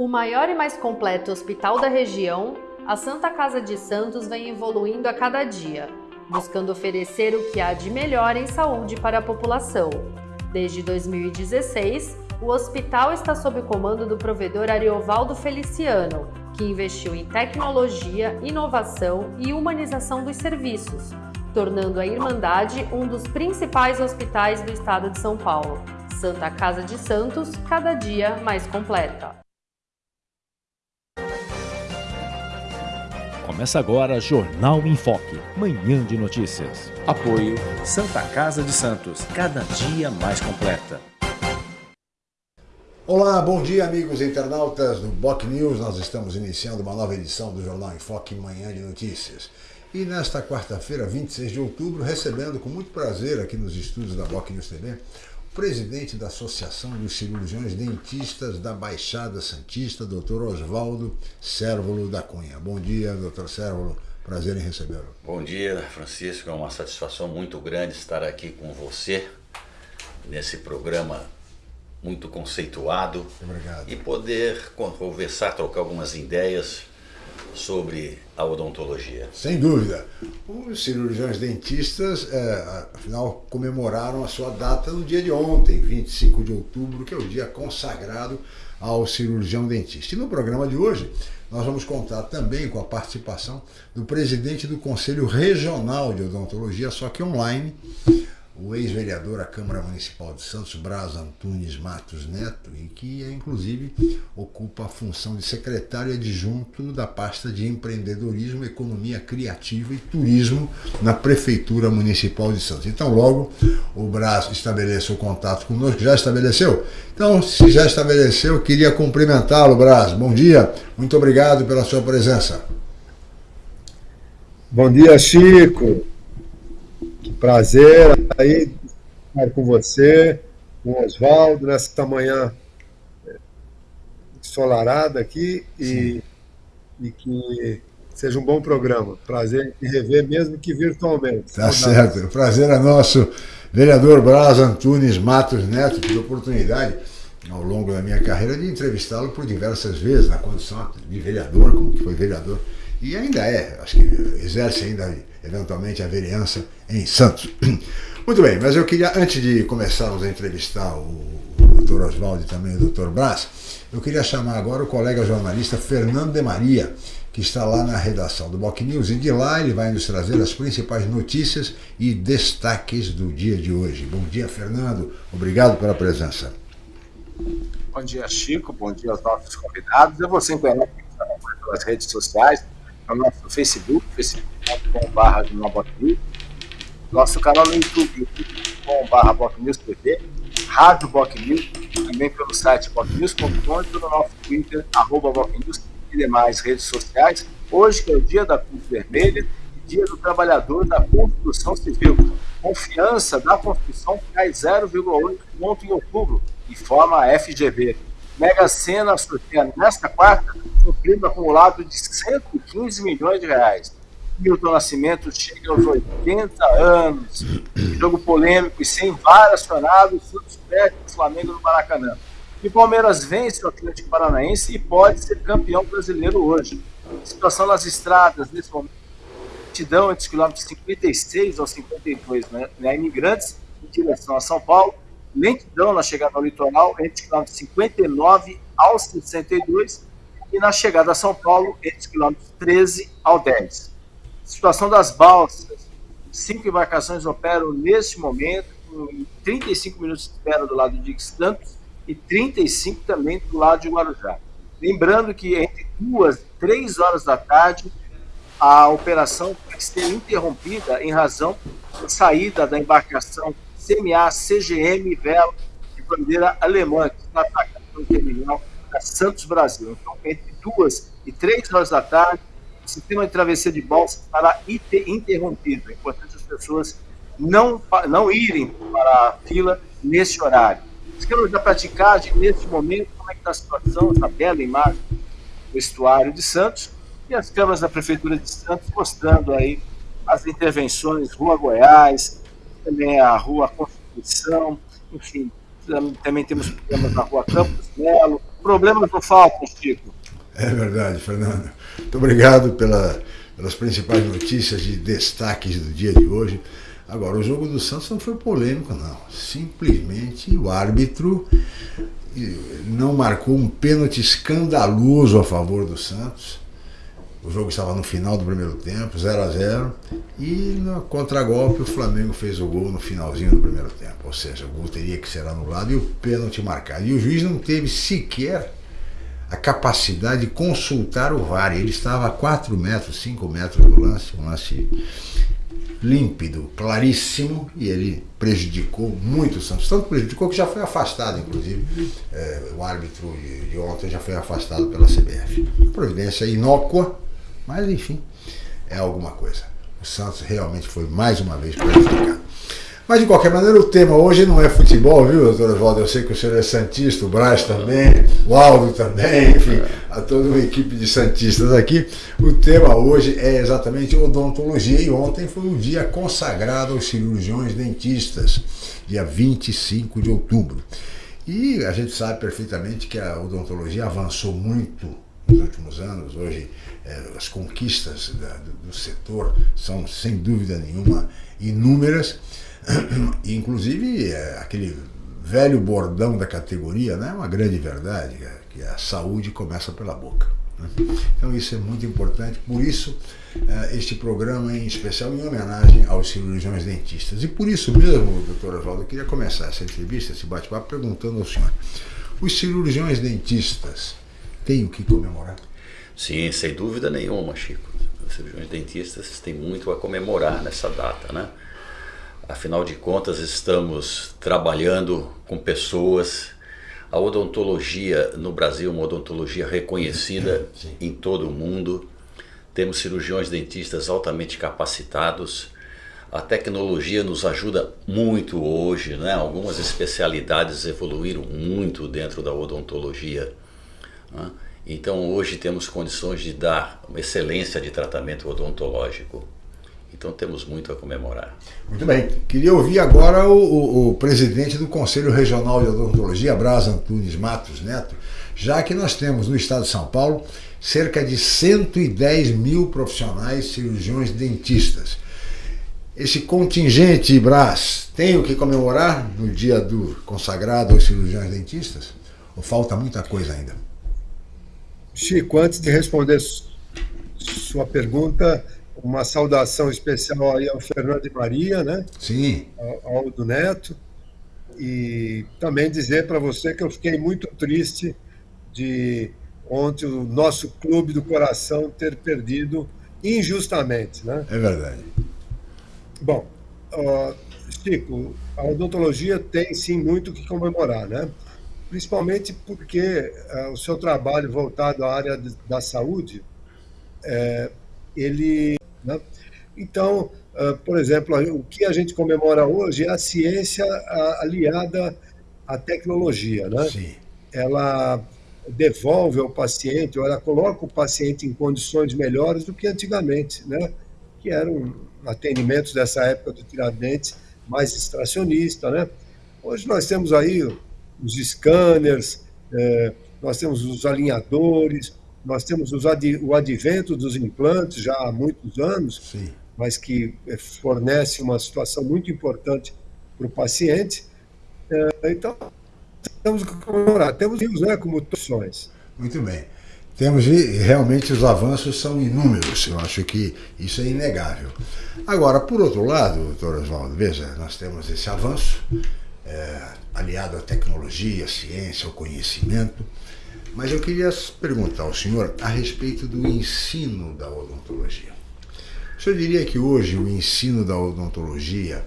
O maior e mais completo hospital da região, a Santa Casa de Santos vem evoluindo a cada dia, buscando oferecer o que há de melhor em saúde para a população. Desde 2016, o hospital está sob o comando do provedor Ariovaldo Feliciano, que investiu em tecnologia, inovação e humanização dos serviços, tornando a Irmandade um dos principais hospitais do estado de São Paulo. Santa Casa de Santos, cada dia mais completa. Começa agora Jornal em Foque, manhã de notícias. Apoio Santa Casa de Santos, cada dia mais completa. Olá, bom dia amigos internautas do Boc News. Nós estamos iniciando uma nova edição do Jornal em Foque, manhã de notícias. E nesta quarta-feira, 26 de outubro, recebendo com muito prazer aqui nos estúdios da Boc News TV presidente da Associação dos Cirurgiões Dentistas da Baixada Santista, Dr. Oswaldo Sérvulo da Cunha. Bom dia, Dr. Sérvulo. Prazer em recebê-lo. Bom dia, Francisco. É uma satisfação muito grande estar aqui com você nesse programa muito conceituado. Obrigado. E poder conversar, trocar algumas ideias sobre a odontologia. Sem dúvida. Os cirurgiões dentistas, é, afinal, comemoraram a sua data no dia de ontem, 25 de outubro, que é o dia consagrado ao cirurgião dentista. E no programa de hoje, nós vamos contar também com a participação do presidente do Conselho Regional de Odontologia, só que online, o ex-vereador da Câmara Municipal de Santos, Braz Antunes Matos Neto, e que inclusive ocupa a função de secretário adjunto da pasta de empreendedorismo, economia criativa e turismo na Prefeitura Municipal de Santos. Então logo o Braz estabeleceu contato conosco, já estabeleceu? Então, se já estabeleceu, queria cumprimentá-lo, Braz. Bom dia, muito obrigado pela sua presença. Bom dia, Chico. Prazer aí estar com você, com o Oswaldo, nessa manhã é, ensolarada aqui e, e, que seja um bom programa. Prazer em rever, mesmo que virtualmente. Tá certo. O prazer é nosso. Vereador Braz Antunes Matos Neto, tive a oportunidade ao longo da minha carreira de entrevistá-lo por diversas vezes, na condição de vereador, como que foi vereador, e ainda é, acho que exerce ainda eventualmente a vereança em Santos. Muito bem, mas eu queria, antes de começarmos a entrevistar o, o Dr. Oswaldo e também o Dr. Brás, eu queria chamar agora o colega jornalista Fernando de Maria, que está lá na redação do Boc News, e de lá ele vai nos trazer as principais notícias e destaques do dia de hoje. Bom dia, Fernando. Obrigado pela presença. Bom dia, Chico. Bom dia aos nossos convidados. Eu vou sempre pelas redes sociais, nosso Facebook, facebook.com.br nosso canal no YouTube, youtube.com.br BocNewsTV, Rádio BocNews, também pelo site bocnews.com e pelo nosso Twitter, arroba BocNews e demais redes sociais. Hoje que é o dia da Cruz Vermelha e dia do trabalhador da construção civil. Confiança da construção cai 0,8 ponto em outubro, informa a FGV. Mega Sena sorteia nesta quarta um prêmio acumulado de 115 milhões de reais. Milton Nascimento chega aos 80 anos. Jogo polêmico e sem VAR acionado, o Flamengo no Maracanã. E o Palmeiras vence o Atlético Paranaense e pode ser campeão brasileiro hoje. Situação nas estradas, nesse momento, lentidão entre os quilômetros 56 ao 52, né? né? Imigrantes em direção a São Paulo lentidão na chegada ao litoral entre os quilômetros 59 ao 62 e na chegada a São Paulo entre os quilômetros 13 ao 10. Situação das balsas. Cinco embarcações operam neste momento, com 35 minutos de espera do lado de Santos e 35 também do lado de Guarujá. Lembrando que entre duas e três horas da tarde, a operação vai ser interrompida em razão da saída da embarcação CMA CGM Vela de bandeira alemã, que está atacando o terminal da Santos Brasil. Então, entre duas e três horas da tarde, o sistema de travessia de balsa estará interrompido. É importante as pessoas não, não irem para a fila nesse horário. Esquema da praticagem, neste momento, como é que está a situação, essa bela imagem do estuário de Santos, e as câmaras da Prefeitura de Santos mostrando aí as intervenções, Rua Goiás, também a Rua Constituição, enfim, também temos problemas na Rua Campos Melo, Problemas não faltam, Chico. É verdade, Fernando. Muito obrigado pela, pelas principais notícias de destaques do dia de hoje. Agora, o jogo do Santos não foi polêmico, não. Simplesmente o árbitro não marcou um pênalti escandaloso a favor do Santos. O jogo estava no final do primeiro tempo, 0 a 0 E no contragolpe o Flamengo fez o gol no finalzinho do primeiro tempo. Ou seja, o gol teria que ser anulado e o pênalti marcado. E o juiz não teve sequer a capacidade de consultar o VAR. Ele estava a 4 metros, 5 metros do lance, um lance límpido, claríssimo, e ele prejudicou muito o Santos. Tanto prejudicou que já foi afastado, inclusive. É, o árbitro de, de, ontem já foi afastado pela CBF. Providência inócua, mas enfim, é alguma coisa. O Santos realmente foi mais uma vez prejudicado. Mas de qualquer maneira, o tema hoje não é futebol, viu, doutor Oswaldo? Eu sei que o senhor é Santista, o Braz também, o Aldo também, enfim, a toda uma equipe de Santistas aqui. O tema hoje é exatamente odontologia e ontem foi um dia consagrado aos cirurgiões dentistas, dia 25 de outubro. E a gente sabe perfeitamente que a odontologia avançou muito nos últimos anos. Hoje, é, as conquistas do, setor são, sem dúvida nenhuma, inúmeras. Inclusive, é, aquele velho bordão da categoria, né, é uma grande verdade, que a saúde começa pela boca. Né? Então isso é muito importante, por isso é, este programa em especial em homenagem aos cirurgiões dentistas. E por isso mesmo, doutor Oswaldo, eu queria começar essa entrevista, esse bate-papo, perguntando ao senhor, os cirurgiões dentistas têm o que comemorar? Sim, sem dúvida nenhuma, Chico. Os cirurgiões dentistas têm muito a comemorar nessa data, né? Afinal de contas, estamos trabalhando com pessoas. A odontologia no Brasil é uma odontologia reconhecida Sim. em todo o mundo. Temos cirurgiões dentistas altamente capacitados. A tecnologia nos ajuda muito hoje, né? Algumas especialidades evoluíram muito dentro da odontologia. Né? Então hoje temos condições de dar uma excelência de tratamento odontológico. Então temos muito a comemorar. Muito bem. Queria ouvir agora o, o, o presidente do Conselho Regional de Odontologia, Braz Antunes Matos Neto, já que nós temos no estado de São Paulo cerca de 110 mil profissionais cirurgiões dentistas. Esse contingente Braz tem o que comemorar no dia do consagrado aos cirurgiões dentistas? Ou falta muita coisa ainda? Chico, antes de responder sua pergunta, uma saudação especial aí ao Fernando de Maria, né? Sim. Ao Aldo Neto. E também dizer para você que eu fiquei muito triste de ontem o nosso clube do coração ter perdido injustamente, né? É verdade. Bom, uh, Chico, a odontologia tem sim muito que comemorar, né? Principalmente porque uh, o seu trabalho voltado à área de, da saúde, é, ele né? Então, uh, por exemplo, o que a gente comemora hoje é a ciência aliada à tecnologia. Né? Sim. Ela devolve ao paciente, ou ela coloca o paciente em condições melhores do que antigamente, né? que eram atendimentos dessa época do Tiradentes mais extracionista. Né? Hoje nós temos aí os scanners, eh, nós temos os alinhadores, nós temos ad, o advento dos implantes já há muitos anos, Sim. mas que eh, fornece uma situação muito importante para o paciente. É, então, temos que comemorar. Temos rios né, como opções. Muito bem. Temos realmente os avanços são inúmeros, eu acho que isso é inegável. Agora, por outro lado, doutor Oswaldo, veja, nós temos esse avanço é, aliado à tecnologia, à ciência, ao conhecimento, mas eu queria perguntar ao senhor a respeito do ensino da odontologia. O senhor diria que hoje o ensino da odontologia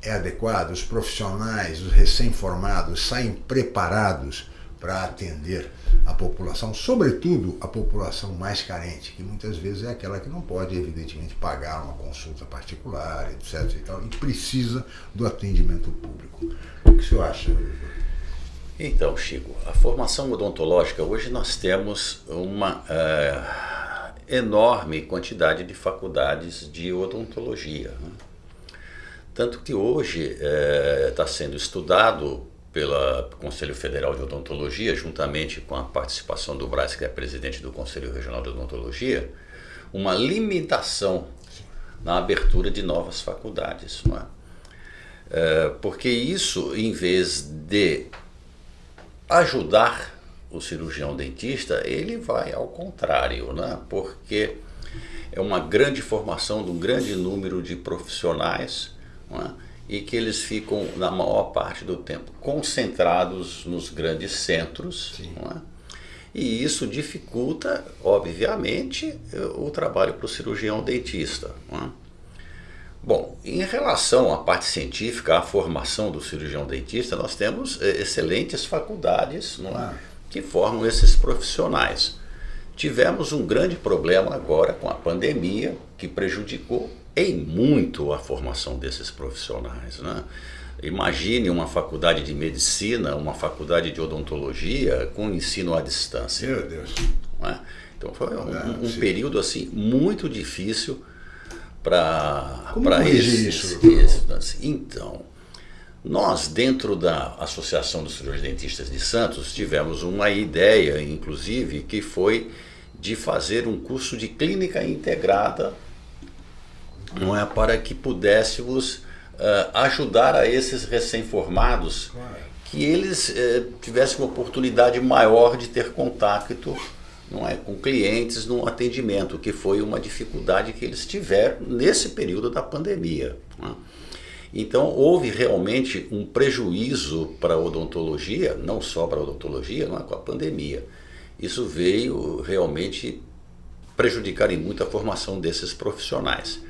é adequado? Os profissionais, os recém-formados, saem preparados para atender a população, sobretudo a população mais carente, que muitas vezes é aquela que não pode, evidentemente, pagar uma consulta particular, etc. E, tal, e precisa do atendimento público. O que o senhor acha, então, Chico, a formação odontológica, hoje nós temos uma é, enorme quantidade de faculdades de odontologia. Né? Tanto que hoje está é, sendo estudado pelo Conselho Federal de Odontologia, juntamente com a participação do Braz, que é presidente do Conselho Regional de Odontologia, uma limitação na abertura de novas faculdades. Não é? É, porque isso, em vez de ajudar o cirurgião dentista, ele vai ao contrário, né? porque é uma grande formação de um grande número de profissionais é? E que eles ficam, na maior parte do tempo, concentrados nos grandes centros. É? E isso dificulta, obviamente, o trabalho para o cirurgião dentista. É? Bom, em relação à parte científica, à formação do cirurgião dentista, nós temos eh, excelentes faculdades é? que formam esses profissionais. Tivemos um grande problema agora com a pandemia, que prejudicou em muito a formação desses profissionais. Né? Imagine uma faculdade de medicina, uma faculdade de odontologia com ensino à distância. Meu Deus. É? Então foi um, um período assim muito difícil para esses, esses. Então, nós dentro da Associação dos Cirurgiões Dentistas de Santos tivemos uma ideia, inclusive, que foi de fazer um curso de clínica integrada, não é para que pudéssemos uh, ajudar a esses recém-formados que eles uh, tivessem uma oportunidade maior de ter contato não é, com clientes no atendimento, que foi uma dificuldade que eles tiveram nesse período da pandemia. Né? Então houve realmente um prejuízo para a odontologia, não só para a odontologia, não é, com a pandemia. Isso veio realmente prejudicar em muito a formação desses profissionais.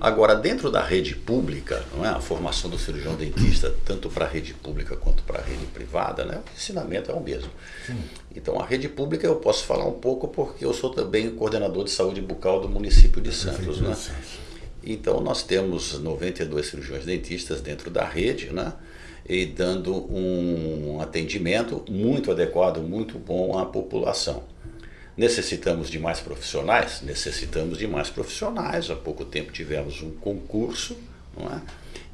Agora, dentro da rede pública, não é? a formação do cirurgião dentista, tanto para a rede pública quanto para a rede privada, né? o ensinamento é o mesmo. Sim. Então, a rede pública eu posso falar um pouco porque eu sou também coordenador de saúde bucal do município de Santos. Né? Então, nós temos 92 cirurgiões dentistas dentro da rede, né? e dando um atendimento muito adequado, muito bom à população. Necessitamos de mais profissionais? Necessitamos de mais profissionais. Há pouco tempo tivemos um concurso, não é?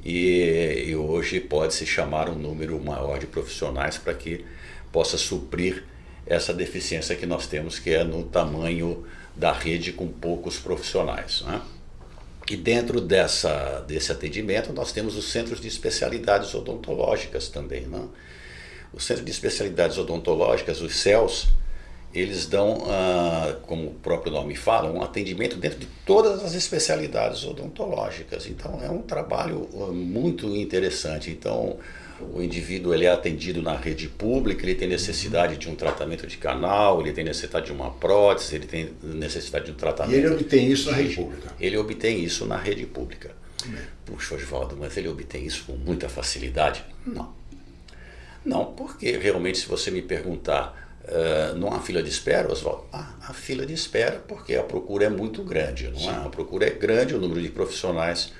E, e hoje pode-se chamar um número maior de profissionais para que possa suprir essa deficiência que nós temos, que é no tamanho da rede com poucos profissionais. Né? E dentro dessa, desse atendimento nós temos os centros de especialidades odontológicas também. Né? Os centros de especialidades odontológicas, os CELS, eles dão, ah, como o próprio nome fala, um atendimento dentro de todas as especialidades odontológicas. Então é um trabalho ah, muito interessante. Então o indivíduo ele é atendido na rede pública, ele tem necessidade de um tratamento de canal, ele tem necessidade de uma prótese, ele tem necessidade de um tratamento... E ele obtém isso na rede pública? Ele obtém isso na rede pública. Puxa, Oswaldo, mas ele obtém isso com muita facilidade? Não. Não, porque realmente se você me perguntar Uh, não há fila de espera, Oswaldo? Ah, há fila de espera porque a procura é muito grande, não é? A procura é grande, o número de profissionais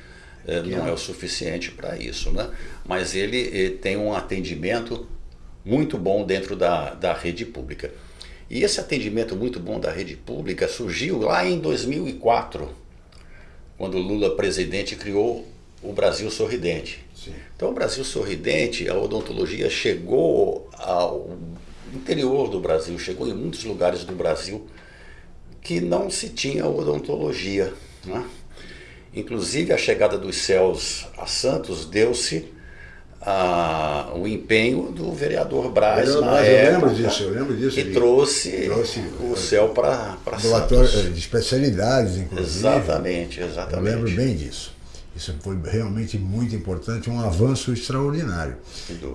uh, não é o suficiente para isso, né? Mas ele eh, tem um atendimento muito bom dentro da, da rede pública. E esse atendimento muito bom da rede pública surgiu lá em 2004, quando Lula presidente criou o Brasil Sorridente. Sim. Então o Brasil Sorridente, a odontologia chegou ao interior do Brasil, chegou em muitos lugares do Brasil que não se tinha odontologia. Né? Inclusive a chegada dos céus a Santos deu-se a, o empenho do vereador Braz eu, na eu época, lembro disso, eu lembro disso. que trouxe, trouxe, o céu para Santos. De especialidades, inclusive. Exatamente, exatamente. Eu lembro bem disso. Isso foi realmente muito importante, um avanço extraordinário.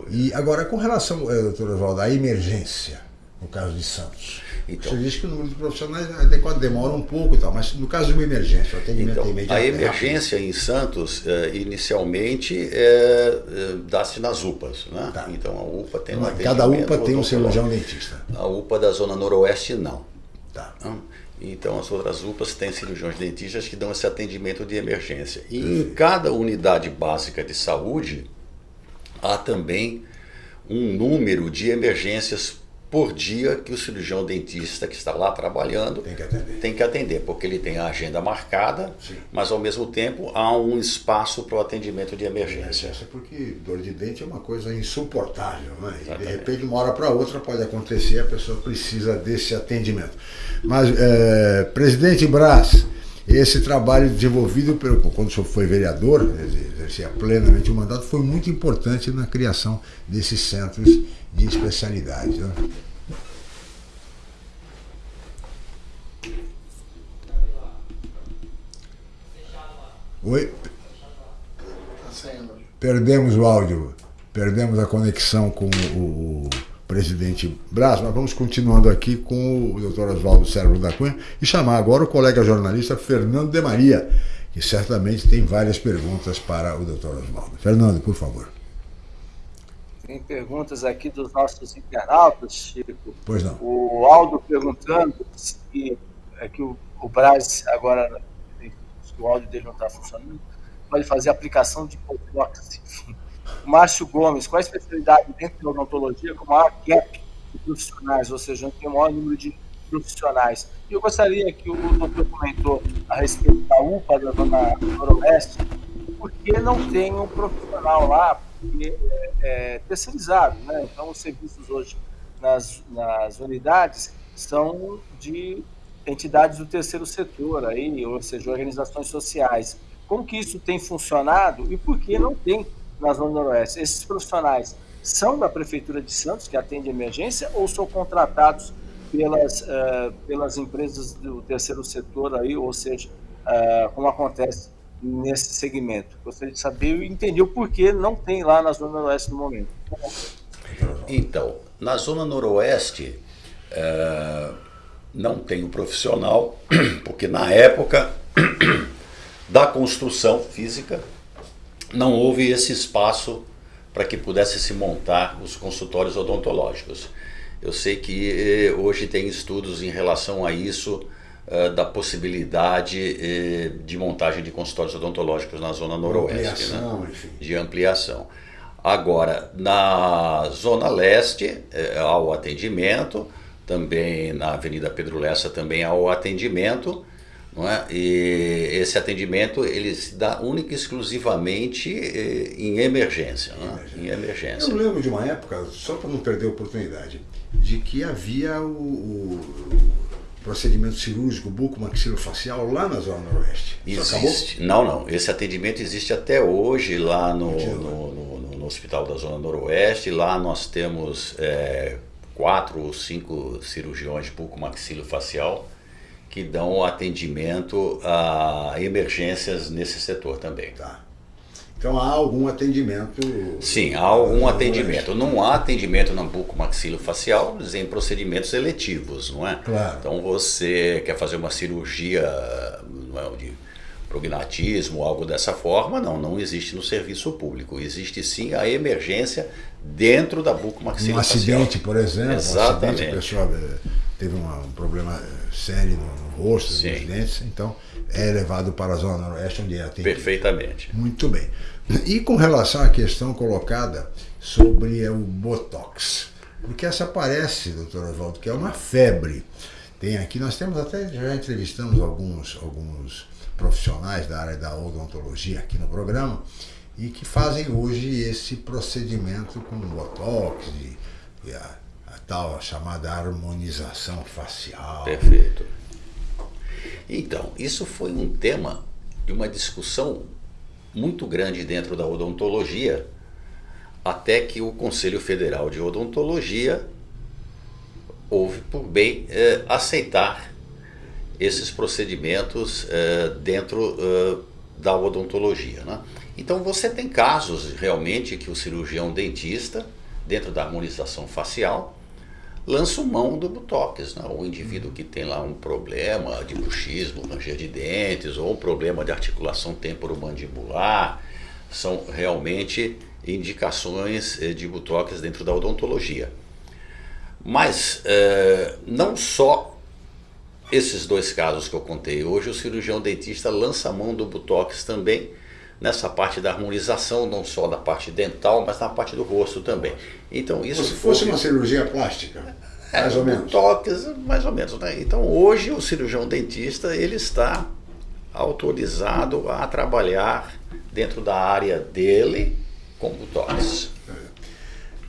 E agora, com relação, eh, doutor Oswaldo, à emergência, no caso de Santos. Então, Você disse que o número de profissionais adequado demora um pouco e tal, mas no caso de uma emergência, o atendimento então, imediato. A é emergência é em Santos, eh, inicialmente, é, dá-se nas UPAs. Né? Tá. Então a UPA tem um Cada UPA tem um cirurgião dentista. A UPA da Zona Noroeste, não. Tá. Então, então, as outras UPAs têm cirurgiões dentistas que dão esse atendimento de emergência. E em cada unidade básica de saúde, há também um número de emergências por dia que o cirurgião dentista que está lá trabalhando Tem que atender. tem que atender, porque ele tem a agenda marcada, Sim. mas ao mesmo tempo há um espaço para o atendimento de emergência. Essa porque dor de dente é uma coisa insuportável, né? E de repente, de uma hora para outra pode acontecer e a pessoa precisa desse atendimento. Mas, é, presidente Brás, esse trabalho desenvolvido pelo, quando o senhor foi vereador, exercia plenamente o mandato, foi muito importante na criação desses centros de especialidade. Né? Oi? Perdemos o áudio, perdemos a conexão com o, o presidente Braz, mas vamos continuando aqui com o doutor Oswaldo Sérvulo da Cunha e chamar agora o colega jornalista Fernando de Maria, que certamente tem várias perguntas para o doutor Oswaldo. Fernando, por favor. Tem perguntas aqui dos nossos internautas, Chico. Pois não. O Aldo perguntando se é que o, o Braz agora, se o áudio dele não está funcionando, pode fazer aplicação de botox. O Márcio Gomes, qual a especialidade dentro da odontologia com maior gap de profissionais, ou seja, tem o maior número de profissionais? E eu gostaria que o doutor comentou a respeito da UPA da Zona Noroeste, porque não tem um profissional lá, porque é, é terceirizado, né? Então, os serviços hoje nas, nas unidades são de entidades do terceiro setor, aí, ou seja, organizações sociais. Como que isso tem funcionado e por que não tem na Zona Noroeste? Esses profissionais são da Prefeitura de Santos, que atende emergência, ou são contratados pelas, uh, pelas empresas do terceiro setor, aí, ou seja, uh, como acontece nesse segmento? Gostaria de saber e entender o porquê não tem lá na Zona Noroeste no momento. Então, na Zona Noroeste, é, não tem o profissional, porque na época da construção física não houve esse espaço para que pudesse se montar os consultórios odontológicos. Eu sei que eh, hoje tem estudos em relação a isso, eh, da possibilidade eh, de montagem de consultórios odontológicos na Zona Noroeste. Ampliação, né? enfim. De ampliação. Agora, na Zona Leste, há o atendimento, também na Avenida Pedro Lessa também há o atendimento, não é? E esse atendimento ele se dá única e exclusivamente eh, em emergência, né? em emergência. Eu lembro de uma época, só para não perder a oportunidade, de que havia o, o procedimento cirúrgico bucomaxilofacial lá na Zona Noroeste. Existe. Não, não. Esse atendimento existe até hoje lá no, no, no, no Hospital da Zona Noroeste. Lá nós temos é, quatro ou cinco cirurgiões bucomaxilofacial que dão atendimento a emergências nesse setor também. Tá. Então há algum atendimento? Sim, há algum atendimento. Não há atendimento na bucomaxilofacial em procedimentos eletivos, não é? Claro. Então você quer fazer uma cirurgia não é, de prognatismo, algo dessa forma, não, não existe no serviço público. Existe sim a emergência dentro da Um bucomaxilofacial. acidente, por exemplo, Exatamente. um acidente, a pessoa eh, teve uma- um problema eh, sério no, rosto, Sim. nos dentes, então é levado para a Zona Noroeste, onde é atendido. Perfeitamente. Muito bem. E com relação à questão colocada sobre o Botox, porque essa parece, doutor Oswaldo, que é uma febre. Tem aqui, nós temos até, já entrevistamos alguns, alguns profissionais da área da odontologia aqui no programa e que fazem hoje esse procedimento com Botox e, e a, a tal chamada harmonização facial. Perfeito. Então, isso foi um tema de uma discussão muito grande dentro da odontologia, até que o Conselho Federal de Odontologia houve por bem eh, aceitar esses procedimentos eh, dentro eh, da odontologia. Né? Então você tem casos realmente que o cirurgião dentista, dentro da harmonização facial, lança mão do botox, né? o indivíduo que tem lá um problema de bruxismo, ranger de dentes, ou um problema de articulação temporomandibular, são realmente indicações eh, de botox dentro da odontologia. Mas eh, não só esses dois casos que eu contei hoje, o cirurgião dentista lança a mão do botox também nessa parte da harmonização, não só da parte dental, mas na parte do rosto também. Então isso Se fosse uma cirurgia plástica. É, mais ou menos. Toques, mais ou menos. Né? Então hoje o cirurgião dentista ele está autorizado a trabalhar dentro da área dele com botox.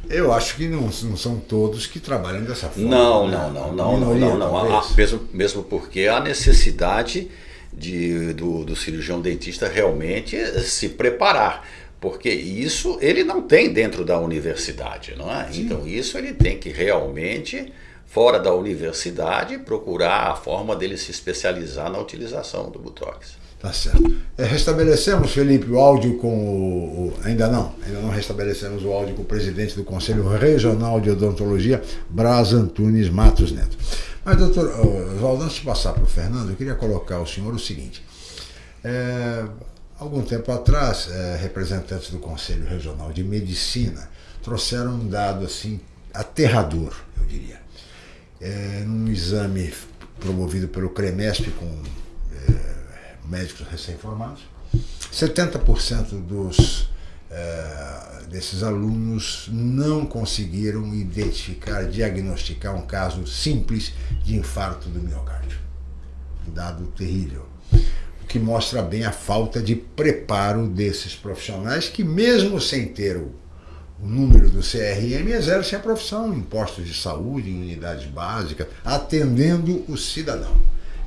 Eu acho que não, não são todos que trabalham dessa forma. Não, né? não, não, não, não, minoria, não, não. Ah, mesmo, mesmo porque a necessidade de, do, do cirurgião dentista realmente se preparar. Porque isso ele não tem dentro da universidade, não é? Então isso ele tem que realmente, fora da universidade, procurar a forma dele se especializar na utilização do Botox. Tá certo. É, restabelecemos, Felipe, o áudio com o, o- Ainda não, ainda não restabelecemos o áudio com o presidente do Conselho Regional de Odontologia, Braz Antunes Matos Neto. Mas, doutor Oswaldo, antes de passar para o Fernando, eu queria colocar ao senhor o seguinte. É, algum tempo atrás, é, representantes do Conselho Regional de Medicina trouxeram um dado assim aterrador, eu diria. É, num exame promovido pelo CREMESP com é, médicos recém-formados, 70% dos, desses alunos não conseguiram identificar, diagnosticar um caso simples de infarto do miocárdio. Dado terrível. O que mostra bem a falta de preparo desses profissionais que, mesmo sem ter o, o número do CRM, exercem a profissão em postos de saúde, em unidades básicas, atendendo o cidadão.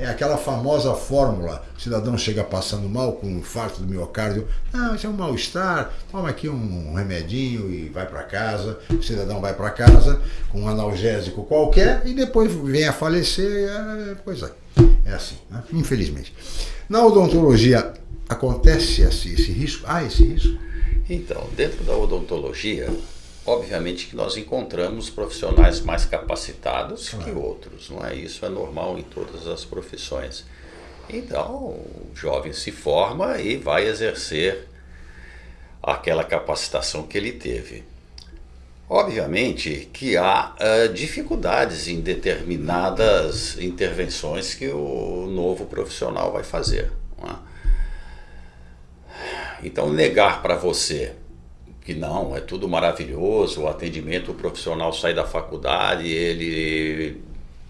É aquela famosa fórmula: o cidadão chega passando mal com um infarto do miocárdio, não, isso é um mal-estar, toma aqui um remedinho e vai para casa. O cidadão vai para casa com um analgésico qualquer e depois vem a falecer. é, Pois é, é assim, né? infelizmente. Na odontologia, acontece esse, esse risco? Há esse risco? Então, dentro da odontologia, obviamente que nós encontramos profissionais mais capacitados que outros, não é? Isso é normal em todas as profissões. Então, o jovem se forma e vai exercer aquela capacitação que ele teve. Obviamente que há eh, dificuldades em determinadas intervenções que o novo profissional vai fazer. é? Então, negar para você que não, é tudo maravilhoso, o atendimento o profissional sai da faculdade, ele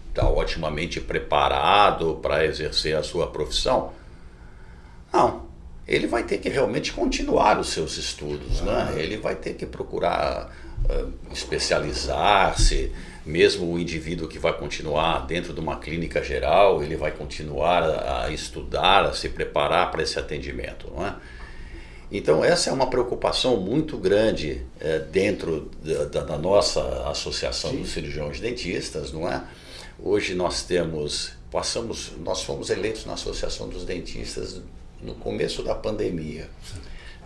está otimamente preparado para exercer a sua profissão. Não, ele vai ter que realmente continuar os seus estudos, né? ele vai ter que procurar ah, especializar-se, mesmo o indivíduo que vai continuar dentro de uma clínica geral, ele vai continuar a, a estudar, a se preparar para esse atendimento. Não é? Então, essa é uma preocupação muito grande eh, dentro da, da- nossa associação dos cirurgiões dentistas, não é? Hoje nós temos, passamos, nós fomos eleitos na associação dos dentistas no começo da pandemia.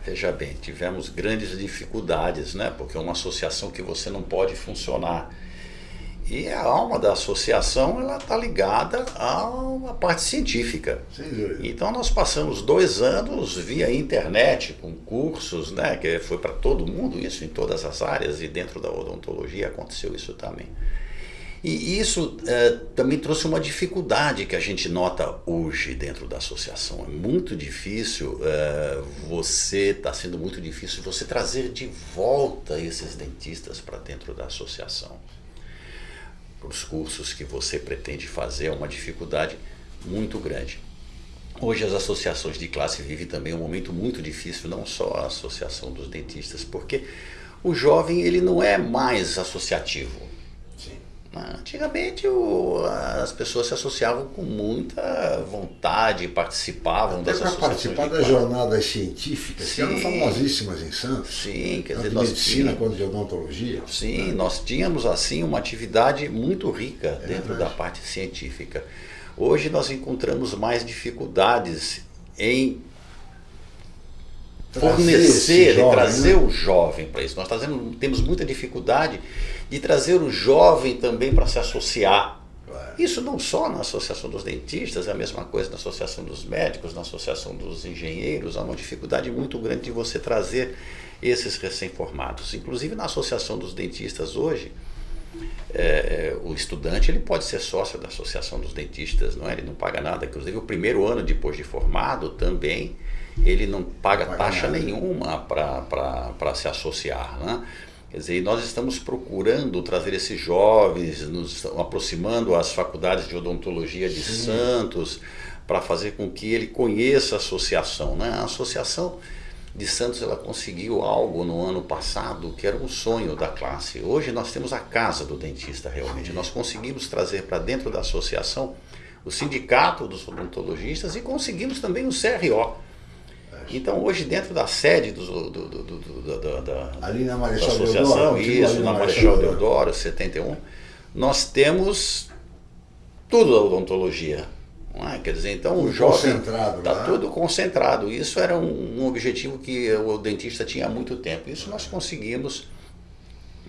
Veja bem, tivemos grandes dificuldades, né? Porque é uma associação que você não pode funcionar. E a alma da associação ela está ligada uma parte científica. Então nós passamos dois anos via internet, com cursos, né, que foi para todo mundo, isso em todas as áreas, e dentro da odontologia aconteceu isso também. E isso eh, também trouxe uma dificuldade que a gente nota hoje dentro da associação. É muito difícil eh, você, está sendo muito difícil você trazer de volta esses dentistas para dentro da associação para os cursos que você pretende fazer é uma dificuldade muito grande. Hoje as associações de classe vivem também um momento muito difícil, não só a associação dos dentistas, porque o jovem ele não é mais associativo. Antigamente o- as pessoas se associavam com muita vontade, participavam Até das para associações participar das jornadas científicas, que eram Sim. famosíssimas em Santos, Sim, quer dizer, de nós medicina tínhamos- quanto de odontologia. Sim, nós tínhamos assim uma atividade muito rica dentro verdade. da parte científica. Hoje nós encontramos mais dificuldades em Trazer fornecer, jovem, trazer né? o jovem para isso. Nós trazendo- temos muita dificuldade de trazer o jovem também para se associar. Claro. Isso não só na Associação dos Dentistas, é a mesma coisa na Associação dos Médicos, na Associação dos Engenheiros. Há uma dificuldade muito grande de você trazer esses recém-formados. Inclusive na Associação dos Dentistas hoje, é, o estudante ele pode ser sócio da Associação dos Dentistas, não é? ele não paga nada. Inclusive o primeiro ano depois de formado também ele não paga Paga taxa nada. nenhuma para se associar. Né? Quer dizer, nós estamos procurando trazer esses jovens, nos aproximando às faculdades de odontologia de Sim. Santos, para fazer com que ele conheça a associação. Né? A associação de Santos ela conseguiu algo no ano passado que era um sonho da classe. Hoje nós temos a casa do dentista realmente. Nós conseguimos trazer para dentro da associação o sindicato dos odontologistas e conseguimos também o CRO. Então hoje dentro da sede do, do, do, do da, Ali na Marechal da associação, Deodoro, isso, na Marechal Deodoro, 71, nós temos tudo da odontologia. É? Quer dizer, então o jovem está né? tudo concentrado. Isso era um, um, objetivo que o dentista tinha há muito tempo. Isso nós conseguimos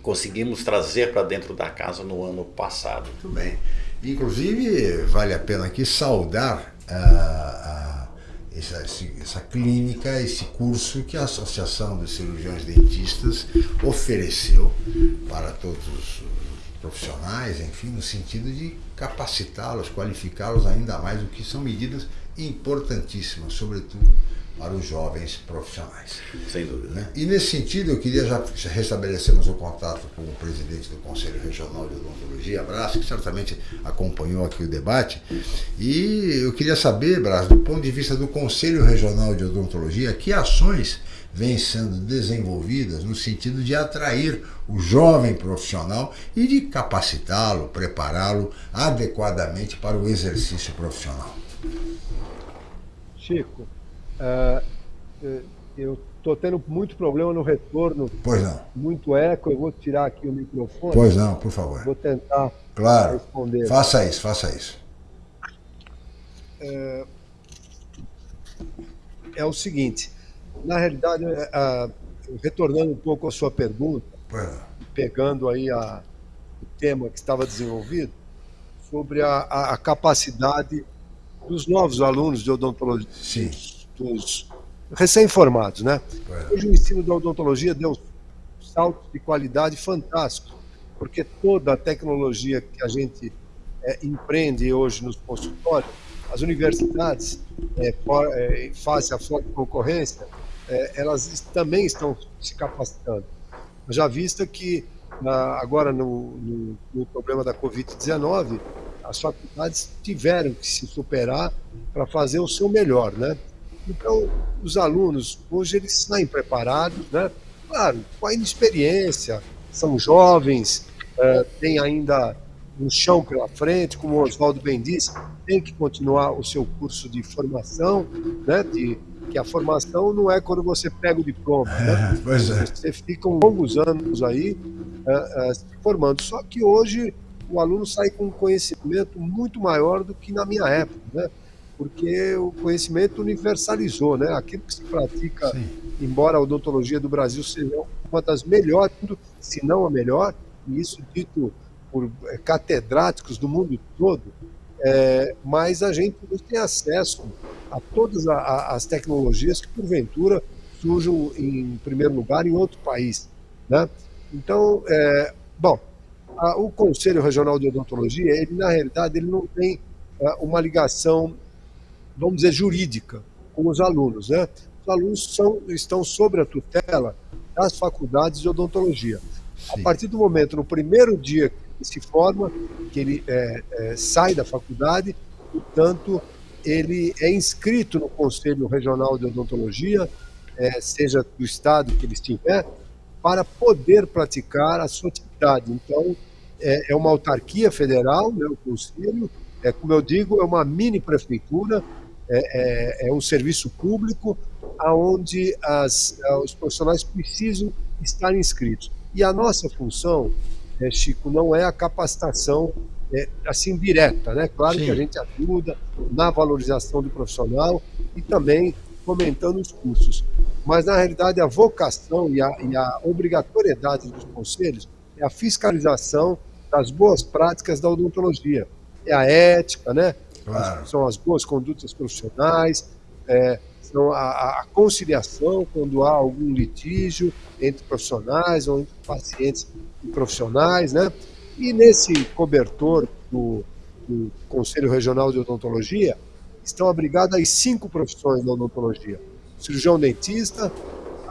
conseguimos trazer para dentro da casa no ano passado. Muito bem. Inclusive, vale a pena aqui saudar a, a, essa, essa clínica, esse curso que a Associação dos Cirurgiões Dentistas ofereceu para todos os profissionais, enfim, no sentido de capacitá-los, qualificá-los ainda mais, o que são medidas importantíssimas, sobretudo para os jovens profissionais. Sem dúvida. Né? E nesse sentido, eu queria já restabelecermos o contato com o presidente do Conselho Regional de Odontologia, Brás, que certamente acompanhou aqui o debate. E eu queria saber, Brás, do ponto de vista do Conselho Regional de Odontologia, que ações vêm sendo desenvolvidas no sentido de atrair o jovem profissional e de capacitá-lo, prepará-lo adequadamente para o exercício profissional. Chico, Uh, eu estou tendo muito problema no retorno. Pois não. Muito eco. Eu vou tirar aqui o microfone. Pois não, por favor. Vou tentar claro. responder. Faça isso, faça isso. É, é o seguinte, na realidade, é, retornando um pouco à sua pergunta, pegando aí a, o tema que estava desenvolvido, sobre a, a, a capacidade dos novos alunos de odontologia. Sim dos recém-formados, né? É. Hoje o ensino da odontologia deu um salto de qualidade fantástico, porque toda a tecnologia que a gente é, empreende hoje nos consultórios, as universidades, é, for, é, face à forte concorrência, é, elas também estão se capacitando. Já vista que na, agora no, no, no problema da Covid-19, as faculdades tiveram que se superar para fazer o seu melhor, né? Então, os alunos, hoje, eles saem preparados, né? Claro, com a inexperiência, são jovens, uh, têm ainda um chão pela frente, como o Oswaldo bem disse, tem que continuar o seu curso de formação, né? De, que a formação não é quando você pega o diploma, né? É, pois é. Você fica longos anos aí uh, uh, se formando. Só que hoje o aluno sai com um conhecimento muito maior do que na minha época, né? Porque o conhecimento universalizou, né? Aquilo que se pratica, Sim. embora a odontologia do Brasil seja uma das melhores, se não a melhor, e isso dito por é, catedráticos do mundo todo, é, mas a gente não tem acesso a todas a, a, as tecnologias que, porventura, surjam em primeiro lugar em outro país, né? Então, é, bom, a, o Conselho Regional de Odontologia, ele na realidade ele não tem é, uma ligação vamos dizer, jurídica com os alunos. Né? Os alunos são, estão sob a tutela das faculdades de odontologia. Sim. A partir do momento, no primeiro dia que se forma, que ele é, é, sai da faculdade, portanto, ele é inscrito no Conselho Regional de Odontologia, é, seja do estado que ele estiver, para poder praticar a sua atividade. Então, é, é uma autarquia federal, né, o Conselho, é, como eu digo, é uma mini prefeitura é, é, é um serviço público onde as, os profissionais precisam estar inscritos. E a nossa função, é, Chico, não é a capacitação é, assim direta, né? Claro Sim. que a gente ajuda na valorização do profissional e também fomentando os cursos. Mas, na realidade, a vocação e a, e a obrigatoriedade dos conselhos é a fiscalização das boas práticas da odontologia. É a ética, né? Claro. São as boas condutas profissionais, é, são a, a, conciliação quando há algum litígio entre profissionais ou entre pacientes e profissionais, né? E nesse cobertor do, do Conselho Regional de Odontologia estão abrigadas as cinco profissões da odontologia: cirurgião dentista,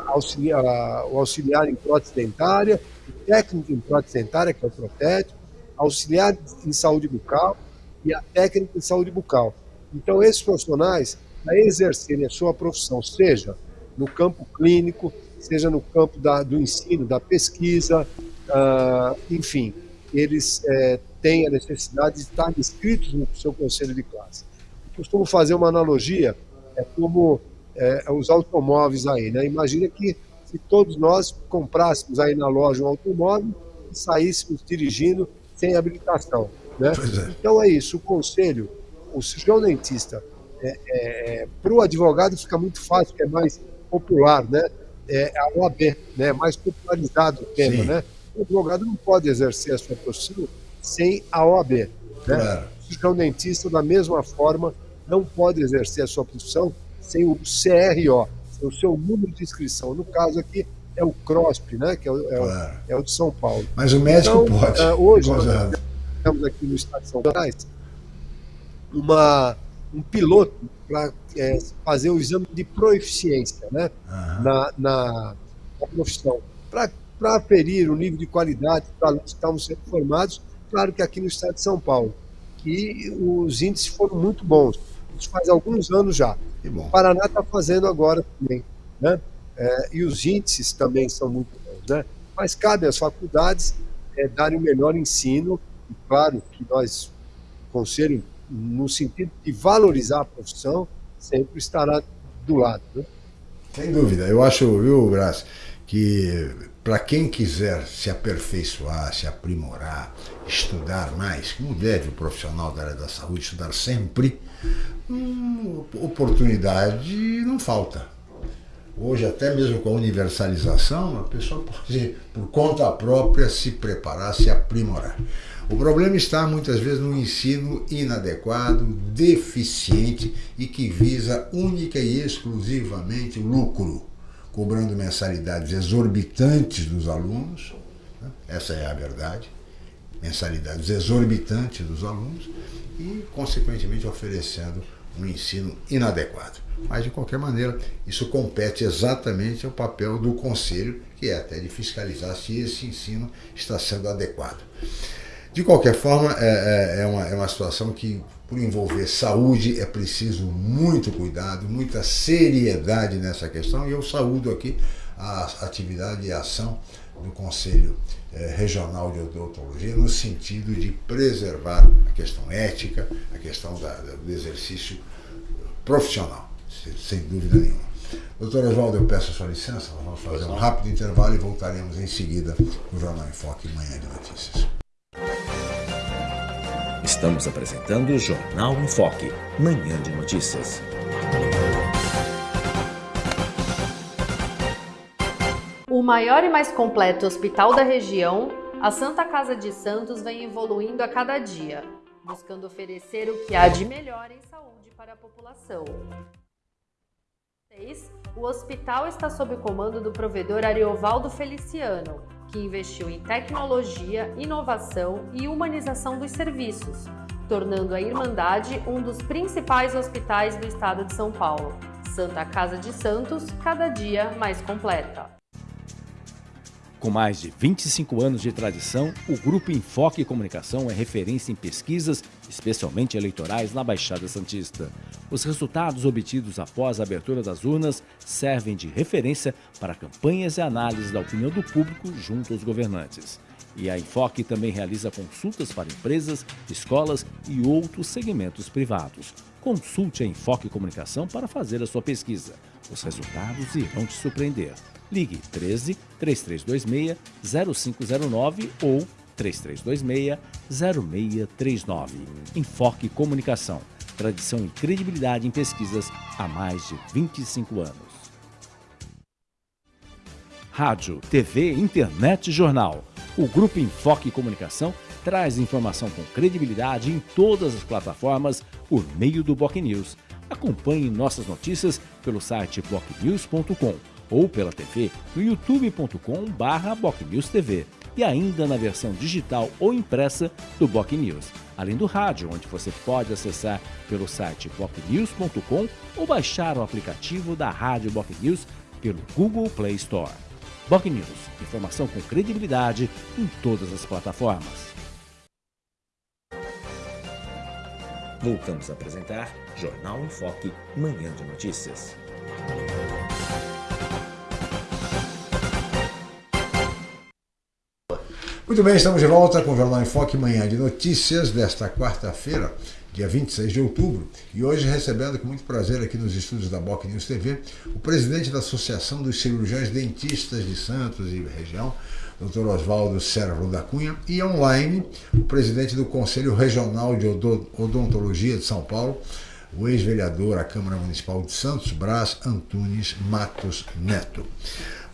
auxiliar, o auxiliar em prótese dentária, técnico em prótese dentária, que é o protético, auxiliar em saúde bucal e a técnica em saúde bucal. Então, esses profissionais, para exercerem a sua profissão, seja no campo clínico, seja no campo da, do ensino, da pesquisa, uh, enfim, eles é, têm a necessidade de estar inscritos no seu conselho de classe. Eu costumo fazer uma analogia, é como é, os automóveis aí, né? Imagina que se todos nós comprássemos aí na loja um automóvel e saíssemos dirigindo sem habilitação, né? É. Então é isso, o conselho, o cirurgião dentista, é, é, para o advogado fica muito fácil, porque é mais popular, né? É a OAB, né? Mais popularizado o tema, Sim. né? O advogado não pode exercer a sua profissão sem a OAB, né? Claro. O cirurgião dentista, da mesma forma, não pode exercer a sua profissão sem o CRO, o seu número de inscrição. No caso aqui, é o CROSP, né? que é o, é claro. o, é o de São Paulo. Mas o médico então, pode. Uh, hoje, nós temos aqui no estado de São Paulo uma, um piloto para é, fazer o exame de proeficiência né? Uhum. na, na, na profissão. Para aferir o nível de qualidade dos alunos que estavam sendo formados, claro que aqui no estado de São Paulo. E os índices foram muito bons. Isso faz alguns anos já. O Paraná está fazendo agora também. Né? É, e os índices também são muito bons. Né? Mas cabe às faculdades é, darem o melhor ensino, e claro que nós, conselho, no sentido de valorizar a profissão, sempre estará do lado. Né? Sem dúvida. Eu acho, viu, Brás, que para quem quiser se aperfeiçoar, se aprimorar, estudar mais, como deve o profissional da área da saúde estudar sempre, hum, oportunidade não falta. Hoje, até mesmo com a universalização, a pessoa pode, por conta própria, se preparar, se aprimorar. O problema está muitas vezes no ensino inadequado, deficiente e que visa única e exclusivamente lucro, cobrando mensalidades exorbitantes dos alunos. Né? Essa é a verdade. Mensalidades exorbitantes dos alunos e, consequentemente, oferecendo um ensino inadequado. Mas, de qualquer maneira, isso compete exatamente ao papel do Conselho, que é até de fiscalizar se esse ensino está sendo adequado. De qualquer forma, é, é, é, uma, é uma situação que, por envolver saúde, é preciso muito cuidado, muita seriedade nessa questão, e eu saúdo aqui a atividade e a ação do Conselho eh, Regional de Odontologia no sentido de preservar a questão ética, a questão da, do exercício profissional, sem dúvida nenhuma. Doutor Oswaldo, eu peço a sua licença, nós vamos fazer um rápido intervalo e voltaremos em seguida no Jornal em Foque Manhã de Notícias. Estamos apresentando o Jornal em Foque, Manhã de Notícias. O maior e mais completo hospital da região, a Santa Casa de Santos vem evoluindo a cada dia, buscando oferecer o que há de melhor em saúde para a população. O hospital está sob o comando do provedor Ariovaldo Feliciano, que investiu em tecnologia, inovação e humanização dos serviços, tornando a Irmandade um dos principais hospitais do estado de São Paulo. Santa Casa de Santos, cada dia mais completa. Com mais de 25 anos de tradição, o Grupo Enfoque Comunicação é referência em pesquisas, especialmente eleitorais, na Baixada Santista. Os resultados obtidos após a abertura das urnas servem de referência para campanhas e análises da opinião do público junto aos governantes. E a Enfoque também realiza consultas para empresas, escolas e outros segmentos privados. Consulte a Enfoque Comunicação para fazer a sua pesquisa. Os resultados irão te surpreender. Ligue 13 3326 0509 ou 3326 0639. Enfoque Comunicação. Tradição e credibilidade em pesquisas há mais de 25 anos. Rádio, TV, internet e jornal. O Grupo Enfoque Comunicação traz informação com credibilidade em todas as plataformas por meio do Boc News. Acompanhe nossas notícias pelo site bocnews.com ou pela TV no youtube.com/bocnewstv e ainda na versão digital ou impressa do Boc News, além do rádio, onde você pode acessar pelo site bocnews.com ou baixar o aplicativo da Rádio Boc News pelo Google Play Store. Boc News, informação com credibilidade em todas as plataformas. Voltamos a apresentar Jornal em Foque, Manhã de Notícias. Muito bem, estamos de volta com o Jornal em Foque, Manhã de Notícias desta quarta-feira, dia 26 de outubro, e hoje recebendo com muito prazer aqui nos estúdios da Boc News TV o presidente da Associação dos Cirurgiões Dentistas de Santos e região, Dr. Oswaldo Sérvulo da Cunha, e online o presidente do Conselho Regional de Odontologia de São Paulo, o ex-vereador à Câmara Municipal de Santos, Brás Antunes Matos Neto.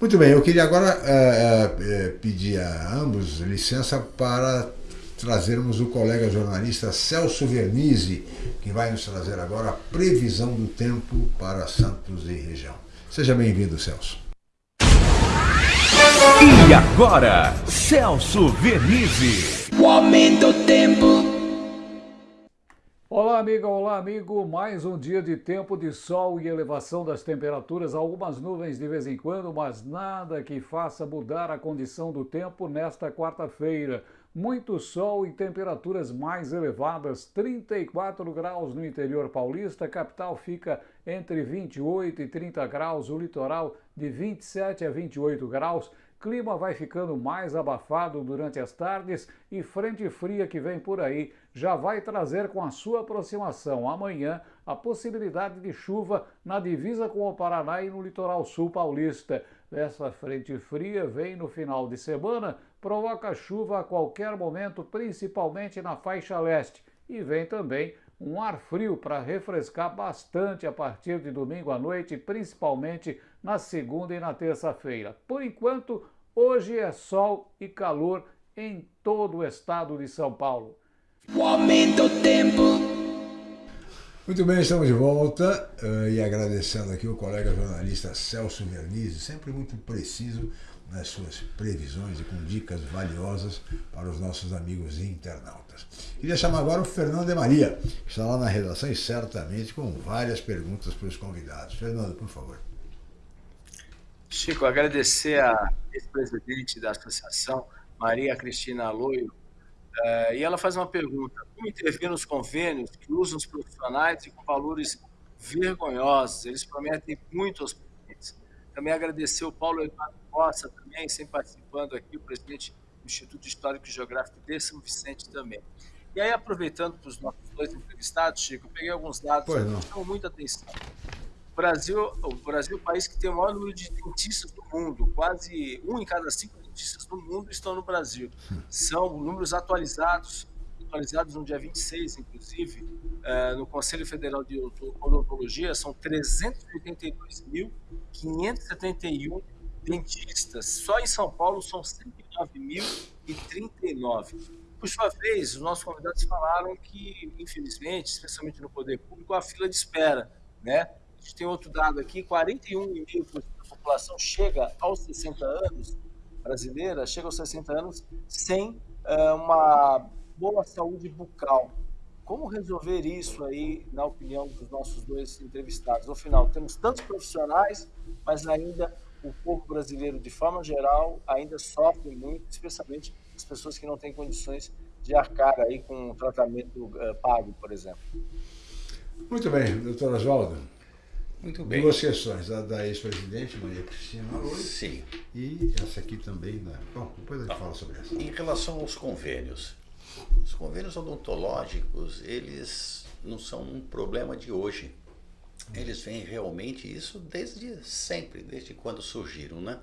Muito bem, eu queria agora é, é, pedir a ambos licença para trazermos o colega jornalista Celso Vernizzi, que vai nos trazer agora a previsão do tempo para Santos e região. Seja bem-vindo, Celso. E agora, Celso Vernizzi. O aumento do tempo. Olá, amiga, olá, amigo. Mais um dia de tempo de sol e elevação das temperaturas. Algumas nuvens de vez em quando, mas nada que faça mudar a condição do tempo nesta quarta-feira. Muito sol e temperaturas mais elevadas, 34 graus no interior paulista, capital fica entre 28 e 30 graus, o litoral de 27 a 28 graus. Clima vai ficando mais abafado durante as tardes e frente fria que vem por aí já vai trazer com a sua aproximação amanhã a possibilidade de chuva na divisa com o Paraná e no litoral sul paulista. Essa frente fria vem no final de semana provoca chuva a qualquer momento, principalmente na faixa leste, e vem também um ar frio para refrescar bastante a partir de domingo à noite, principalmente na segunda e na terça-feira. Por enquanto, hoje é sol e calor em todo o estado de São Paulo. O aumento do tempo. Muito bem, estamos de volta uh, e agradecendo aqui o colega jornalista Celso Vernizzi, sempre muito preciso nas suas previsões e com dicas valiosas para os nossos amigos internautas. Queria chamar agora o Fernando de Maria, que está lá na redação e certamente com várias perguntas para os convidados. Fernando, por favor. Chico, agradecer a ex-presidente da associação, Maria Cristina Aloio, uh, e ela faz uma pergunta: como intervir nos convênios que usam os profissionais e com valores vergonhosos? Eles prometem muito aos pacientes. Também agradecer o Paulo Eduardo Costa, também, sempre participando aqui, o presidente do Instituto Histórico e Geográfico de São Vicente também. E aí, aproveitando para os nossos dois entrevistados, Chico, eu peguei alguns dados que chamam muita atenção. O Brasil, o Brasil é o país que tem o maior número de dentistas do mundo, quase um em cada cinco dentistas do mundo estão no Brasil. São números atualizados, atualizados no dia 26, inclusive, uh, no Conselho Federal de Odontologia, são 382.571 dentistas. Só em São Paulo são 109.039. Por sua vez, os nossos convidados falaram que, infelizmente, especialmente no poder público, a fila de espera, né? A gente tem outro dado aqui, 41,5% da população chega aos 60 anos, brasileira, chega aos 60 anos sem uh, uma boa saúde bucal. Como resolver isso aí, na opinião dos nossos dois entrevistados? No final, temos tantos profissionais, mas ainda o povo brasileiro, de forma geral, ainda sofre muito, especialmente as pessoas que não têm condições de arcar aí com um tratamento uh, pago, por exemplo. Muito bem, doutor Oswaldo. Muito bem. Duas questões, a da ex-presidente Maria Cristina Aloy, Sim. e essa aqui também. Né? Bom, depois a gente fala sobre essa. Em relação aos convênios, os convênios odontológicos, eles não são um problema de hoje. Eles vêm realmente isso desde sempre, desde quando surgiram, né?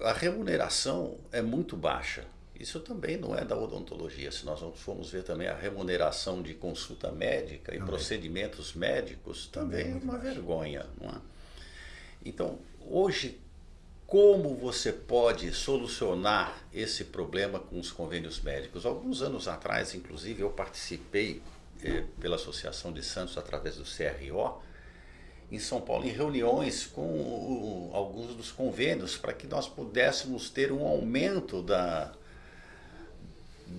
A remuneração é muito baixa. Isso também não é da odontologia. Se nós formos ver também a remuneração de consulta médica e Também. procedimentos médicos, também é muito uma vergonha. Não é? Então, hoje, como você pode solucionar esse problema com os convênios médicos? Alguns anos atrás, inclusive, eu participei eh, pela Associação de Santos através do CRO em São Paulo em reuniões com o- alguns dos convênios para que nós pudéssemos ter um aumento da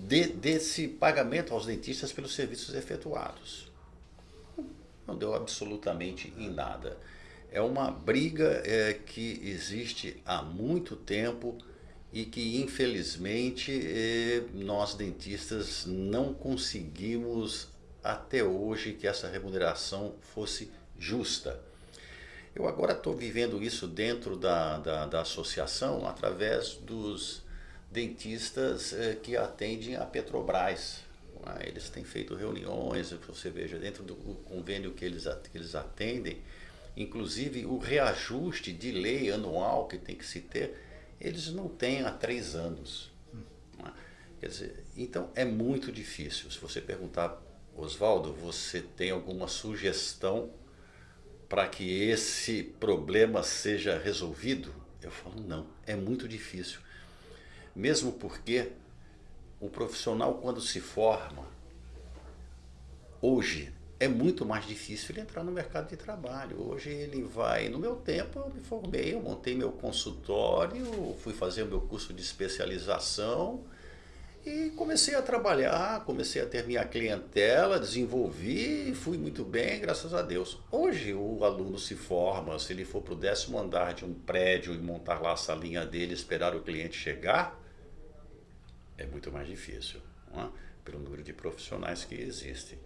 de- desse pagamento aos dentistas pelos serviços efetuados. Não deu absolutamente em nada. é uma briga é, que existe há muito tempo e que infelizmente é, nós dentistas não conseguimos até hoje que essa remuneração fosse justa. Eu agora estou vivendo isso dentro da, da, da, associação através dos dentistas eh, que atendem a Petrobras. É? Eles têm feito reuniões, você veja, dentro do convênio que eles, que eles atendem, inclusive o reajuste de lei anual que tem que se ter, eles não têm há três anos. É? Quer dizer, então é muito difícil. Se você perguntar, Oswaldo, você tem alguma sugestão para que esse problema seja resolvido? Eu falo, não, é muito difícil. Mesmo porque o profissional, quando se forma, hoje é muito mais difícil ele entrar no mercado de trabalho. Hoje ele vai, no meu tempo eu me formei, eu montei meu consultório, fui fazer meu curso de especialização, e comecei a trabalhar, comecei a ter minha clientela, desenvolvi e fui muito bem, graças a Deus. Hoje o aluno se forma, se ele for para o décimo andar de um prédio e montar lá a salinha dele, esperar o cliente chegar, é muito mais difícil, é? pelo número de profissionais que existem.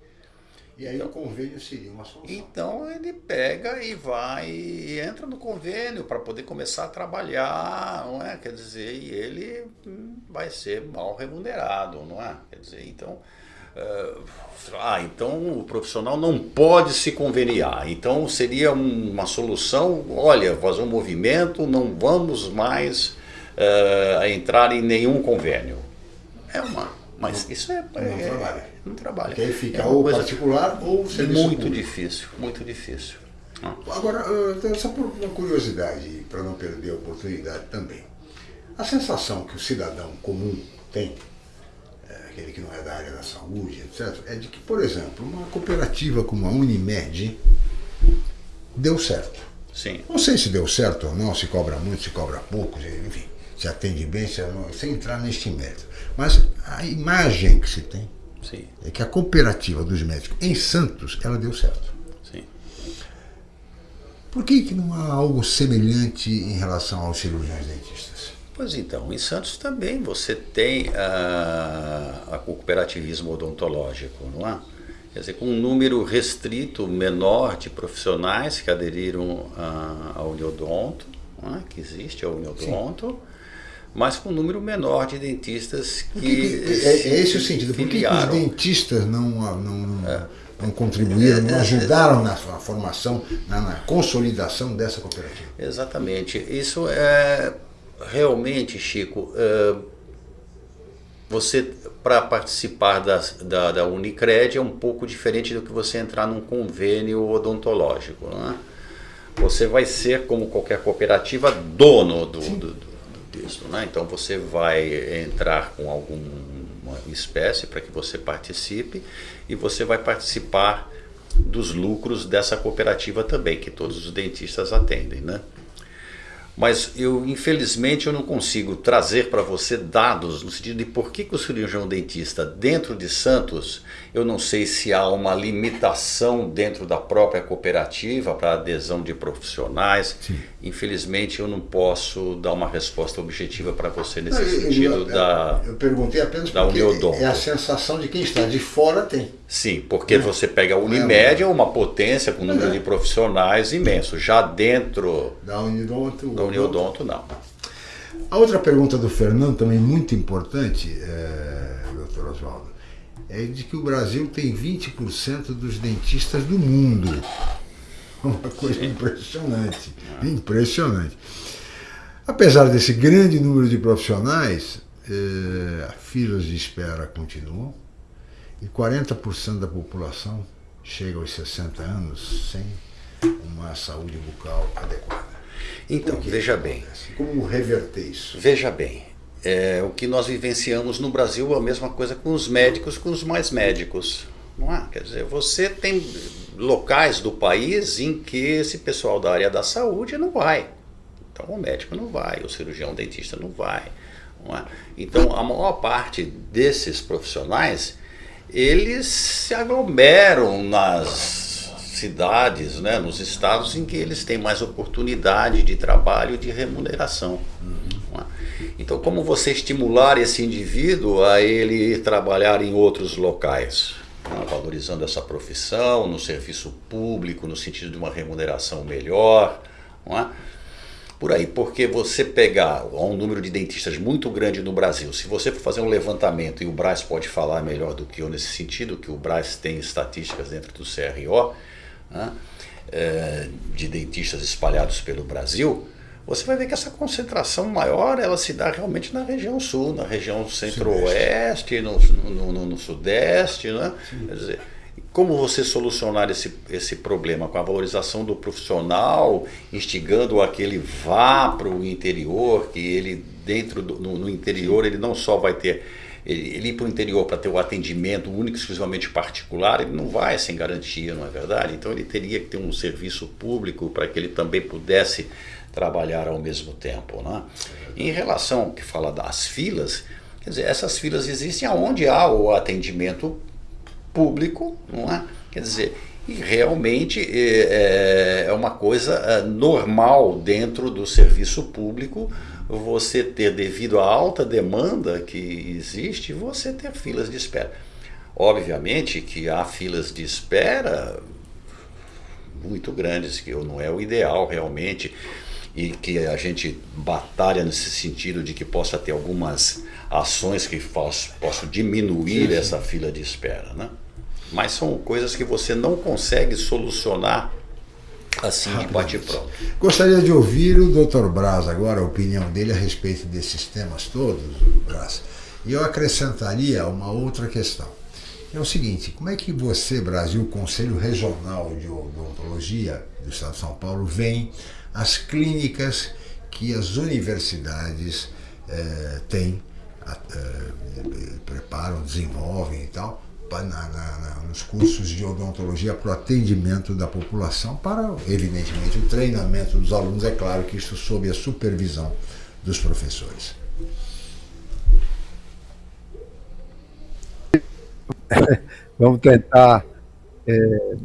E aí então, o convênio seria uma solução. Então ele pega e vai e entra no convênio para poder começar a trabalhar, não é? Quer dizer, e ele hum, vai ser mal remunerado, não é? Quer dizer, então. Uh, ah, então o profissional não pode se conveniar. Então seria uma solução, olha, fazer um movimento, não vamos mais uh, entrar em nenhum convênio. É uma. Mas isso é. Não é, trabalha não trabalha. Que aí fica é ou particular ou serviço Muito público. difícil, muito difícil. Ah. Agora, só por uma curiosidade, para não perder a oportunidade também. A sensação que o cidadão comum tem, é, aquele que não é da área da saúde, etc., é de que, por exemplo, uma cooperativa como a Unimed deu certo. Sim. Não sei se deu certo ou não, se cobra muito, se cobra pouco, enfim, se atende bem, se, sem entrar neste mérito. Mas a imagem que se tem Sim. é que a cooperativa dos médicos em Santos, ela deu certo. Sim. Por que, que não há algo semelhante em relação aos cirurgiões dentistas? Pois então, em Santos também você tem a, a cooperativismo odontológico, não é? Quer dizer, com um número restrito, menor de profissionais que aderiram ao Uniodonto, é? que existe a Uniodonto, Sim mas com um número menor de dentistas que. que é, é, esse o sentido. Por que, que os dentistas não, não, é. não contribuíram, não ajudaram na formação, na, na, consolidação dessa cooperativa? Exatamente. Isso é realmente, Chico. É, você, para participar da, da, da, Unicred, é um pouco diferente do que você entrar num convênio odontológico. Não é? Você vai ser, como qualquer cooperativa, dono do, do texto. Né? Então você vai entrar com alguma espécie para que você participe e você vai participar dos lucros dessa cooperativa também, que todos os dentistas atendem. Né? Mas eu infelizmente eu não consigo trazer para você dados no sentido de por que, que o cirurgião dentista dentro de Santos, eu não sei se há uma limitação dentro da própria cooperativa para adesão de profissionais. Sim. Infelizmente eu não posso dar uma resposta objetiva para você nesse não, sentido eu, eu, da Eu perguntei apenas da porque é a sensação de quem está de fora tem. Sim, porque você pega a Unimed, é uma potência com um número de profissionais imenso. Já dentro da Unidonto, da Uniodonto não. A outra pergunta do Fernando, também muito importante, é, doutor Oswaldo, é de que o Brasil tem 20% dos dentistas do mundo. Uma coisa Sim. impressionante. Impressionante. Apesar desse grande número de profissionais, é, filas de espera continuam e 40% da população chega aos 60 anos sem uma saúde bucal adequada. Então, veja bem. Como reverter isso? Veja bem. É, o que nós vivenciamos no Brasil é a mesma coisa com os médicos, com os mais médicos. Não é? Quer dizer, você tem locais do país em que esse pessoal da área da saúde não vai. Então o médico não vai, o cirurgião o dentista não vai. Não é? Então a maior parte desses profissionais, eles se aglomeram nas cidades, né, nos estados em que eles têm mais oportunidade de trabalho e de remuneração. Uhum. Então, como você estimular esse indivíduo a ele trabalhar em outros locais? Né, valorizando essa profissão, no serviço público, no sentido de uma remuneração melhor. Não é? Por aí, porque você pegar um número de dentistas muito grande no Brasil, se você for fazer um levantamento, e o Braz pode falar melhor do que eu nesse sentido, que o Braz tem estatísticas dentro do CRO, né, é, de dentistas espalhados pelo Brasil, você vai ver que essa concentração maior ela se dá realmente na região sul, na região centro-oeste, no, no, no, no, sudeste, né? Quer dizer, como você solucionar esse, esse problema com a valorização do profissional, instigando a que ele vá para o interior, que ele dentro do, no, no, interior ele não só vai ter ele, ele ir para o interior para ter o atendimento único exclusivamente particular, ele não vai sem garantia, não é verdade? Então ele teria que ter um serviço público para que ele também pudesse trabalhar ao mesmo tempo, né? Em relação ao que fala das filas, quer dizer, essas filas existem aonde há o atendimento público, não é? Quer dizer, e realmente é, é, é uma coisa é, normal dentro do serviço público você ter, devido à alta demanda que existe, você ter filas de espera. Obviamente que há filas de espera muito grandes, que não é o ideal realmente, e que a gente batalha nesse sentido de que possa ter algumas ações que possam diminuir sim, sim. essa fila de espera, né? Mas são coisas que você não consegue solucionar assim de bate-pronto. Gostaria de ouvir o Dr. Braz agora, a opinião dele a respeito desses temas todos, Braz. E eu acrescentaria uma outra questão. É o seguinte, como é que você, Brasil, Conselho Regional de Odontologia do Estado de São Paulo, vem as clínicas que as universidades eh, têm, eh, preparam, desenvolvem e tal, na, na, nos cursos de odontologia para o atendimento da população, para, evidentemente, o treinamento dos alunos, é claro que isso sob a supervisão dos professores. Vamos tentar é,